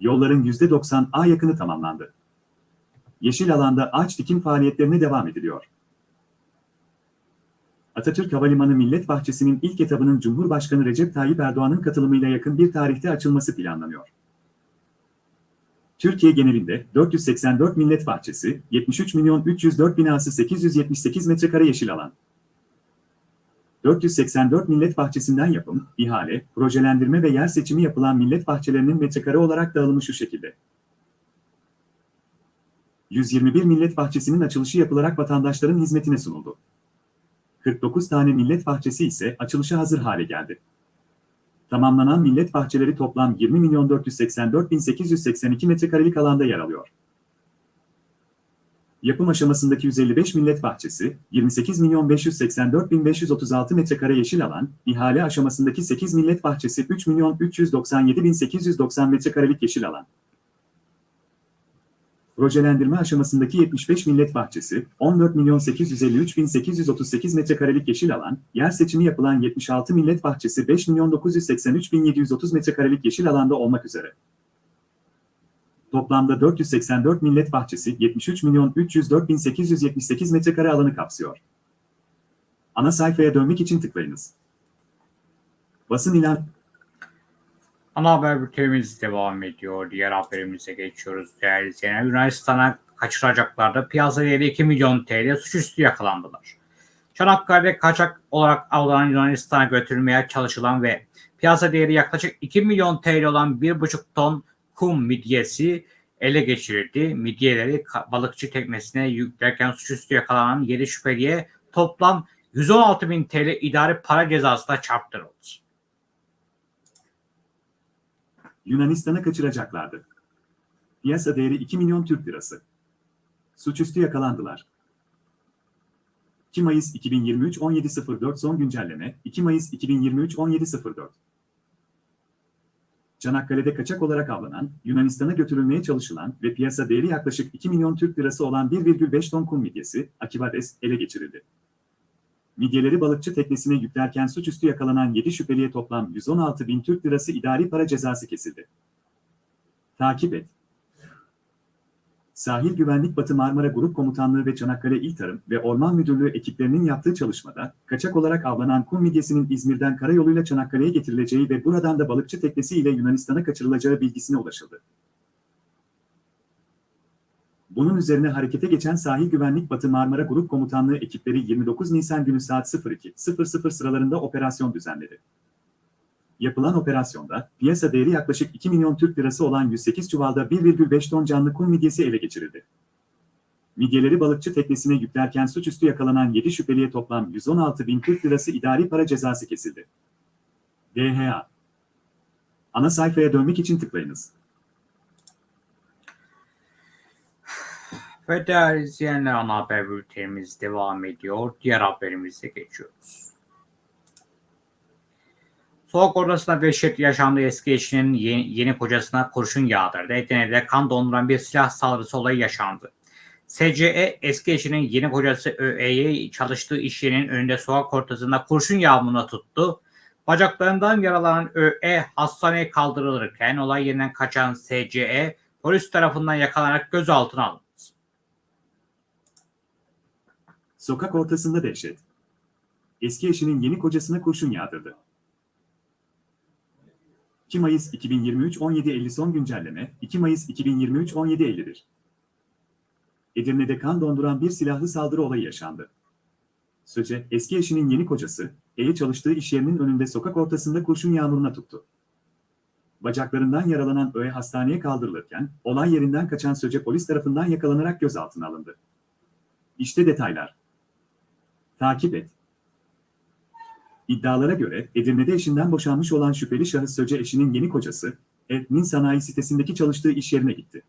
S2: Yolların %90'a yakını tamamlandı. Yeşil alanda ağaç dikim faaliyetlerine devam ediliyor. Atatürk Havalimanı Millet Bahçesi'nin ilk etabının Cumhurbaşkanı Recep Tayyip Erdoğan'ın katılımıyla yakın bir tarihte açılması planlanıyor. Türkiye genelinde 484 millet bahçesi, 73 milyon 304 binası 878 metrekare yeşil alan. 484 millet bahçesinden yapım, ihale, projelendirme ve yer seçimi yapılan millet bahçelerinin metrekare olarak dağılımı şu şekilde. 121 millet bahçesinin açılışı yapılarak vatandaşların hizmetine sunuldu. 49 tane millet bahçesi ise açılışa hazır hale geldi. Tamamlanan millet bahçeleri toplam 20 milyon 484 bin 882 metrekarelik alanda yer alıyor. Yapım aşamasındaki 155 millet bahçesi, 28 milyon 584 bin 536 metrekare yeşil alan, ihale aşamasındaki 8 millet bahçesi 3 milyon 397 bin 890 metrekarelik yeşil alan. Projelendirme aşamasındaki 75 millet bahçesi, 14 milyon 853 bin 838 metrekarelik yeşil alan, yer seçimi yapılan 76 millet bahçesi 5 milyon 983 bin 730 metrekarelik yeşil alanda olmak üzere. Toplamda 484 millet bahçesi 73 milyon 304 bin 878 metrekare alanı kapsıyor. Ana sayfaya dönmek için tıklayınız. Basın ilan
S1: Ana haber bültenimiz devam ediyor. Diğer haberimize geçiyoruz. Değerli izleyenler, Yunanistan'a kaçıracaklarda piyasa değeri 2 milyon TL suçüstü yakalandılar. Çanakkale'de kaçak olarak avlanan Yunanistan'a götürülmeye çalışılan ve piyasa değeri yaklaşık 2 milyon TL olan 1,5 ton kum midyesi ele geçirildi. Midyeleri balıkçı teknesine yüklerken suçüstü yakalanan 7 şüpheliye toplam 116 bin TL idari para cezası da çarptırıldı.
S2: Yunanistan'a kaçıracaklardı. Piyasa değeri 2 milyon Türk lirası. Suçüstü yakalandılar. 2 Mayıs 2023 17.04 son güncelleme 2 Mayıs 2023 17.04 Çanakkale'de kaçak olarak avlanan, Yunanistan'a götürülmeye çalışılan ve piyasa değeri yaklaşık 2 milyon Türk lirası olan 1,5 ton kum midyesi, Akibades, ele geçirildi. Midyeleri balıkçı teknesine yüklerken suçüstü yakalanan 7 şüpheliye toplam 116 bin Türk lirası idari para cezası kesildi. Takip et. Sahil Güvenlik Batı Marmara Grup Komutanlığı ve Çanakkale İl Tarım ve Orman Müdürlüğü ekiplerinin yaptığı çalışmada, kaçak olarak avlanan kum midyesinin İzmir'den karayoluyla Çanakkale'ye getirileceği ve buradan da balıkçı teknesiyle Yunanistan'a kaçırılacağı bilgisine ulaşıldı. Bunun üzerine harekete geçen Sahil Güvenlik Batı Marmara Grup Komutanlığı ekipleri 29 Nisan günü saat 02.00 sıralarında operasyon düzenledi. Yapılan operasyonda piyasa değeri yaklaşık 2 milyon Türk lirası olan 108 çuvalda 1,5 ton canlı kum midyesi ele geçirildi. Midyeleri balıkçı teknesine yüklerken suçüstü yakalanan 7 şüpheliye toplam 116 bin Türk lirası idari para cezası kesildi. DHA Ana sayfaya dönmek için tıklayınız.
S1: Ve değerli izleyenler ana haber bültenimiz devam ediyor. Diğer haberimize geçiyoruz. Soğuk odasında vehşet yaşandı eski eşinin yeni, yeni kocasına kurşun yağdırdı. Edirne'de kan donduran bir silah saldırısı olayı yaşandı. SCE eski eşinin yeni kocası ÖE'yi çalıştığı iş yerinin önünde sokak ortasında kurşun yağmuruna tuttu. Bacaklarından yaralanan ÖE hastaneye kaldırılırken olay yerinden kaçan SCE polis tarafından yakalanarak gözaltına alındı.
S2: Sokak ortasında dehşet. Eski eşinin yeni kocasına kurşun yağdırdı. 2 Mayıs 2023 17.50 son güncelleme 2 Mayıs 2023 17.51 Edirne'de kan donduran bir silahlı saldırı olayı yaşandı. Söce, eski eşinin yeni kocası, E'ye çalıştığı iş yerinin önünde sokak ortasında kurşun yağmuruna tuttu. Bacaklarından yaralanan Ö'ye hastaneye kaldırılırken, olay yerinden kaçan Söce polis tarafından yakalanarak gözaltına alındı. İşte detaylar. Takip et. İddialara göre Edirne'de eşinden boşanmış olan şüpheli şahıs Söce eşinin yeni kocası, Etnin sanayi sitesindeki çalıştığı iş yerine gitti.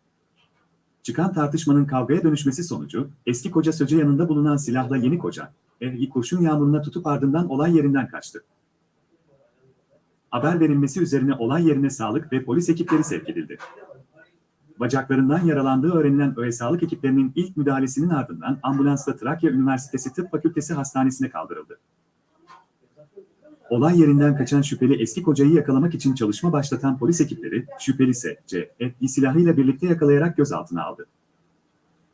S2: Çıkan tartışmanın kavgaya dönüşmesi sonucu, eski koca Söce yanında bulunan silahla yeni koca, E'yi kurşun yağmuruna tutup ardından olay yerinden kaçtı. Haber verilmesi üzerine olay yerine sağlık ve polis ekipleri sevk edildi. Bacaklarından yaralandığı öğrenilen ÖE sağlık ekiplerinin ilk müdahalesinin ardından ambulansla Trakya Üniversitesi Tıp Fakültesi Hastanesi'ne kaldırıldı. Olay yerinden kaçan şüpheli eski kocayı yakalamak için çalışma başlatan polis ekipleri, şüpheli S.C. bir silahıyla birlikte yakalayarak gözaltına aldı.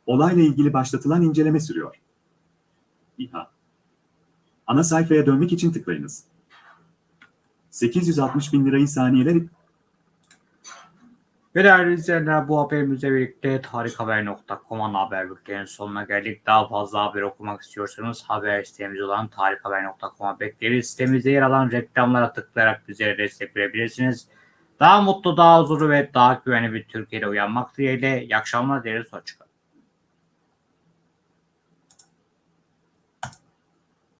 S2: Olayla ilgili başlatılan inceleme sürüyor. İHA Ana sayfaya dönmek için tıklayınız. 860 bin lirayı saniyeler
S1: Ve değerli izleyenler bu haberimizle birlikte tarikhaber.com ana haber bültenin sonuna geldik. Daha fazla haber okumak istiyorsanız haber sitemiz olan tarikhaber.com'a bekleriz. Sitemizde yer alan reklamlara tıklayarak bizlere destek verebilirsiniz. Daha mutlu, daha huzurlu ve daha güvenli bir Türkiye'de uyanmak dileğiyle. İyi akşamlar dileriz. Hoşçakalın.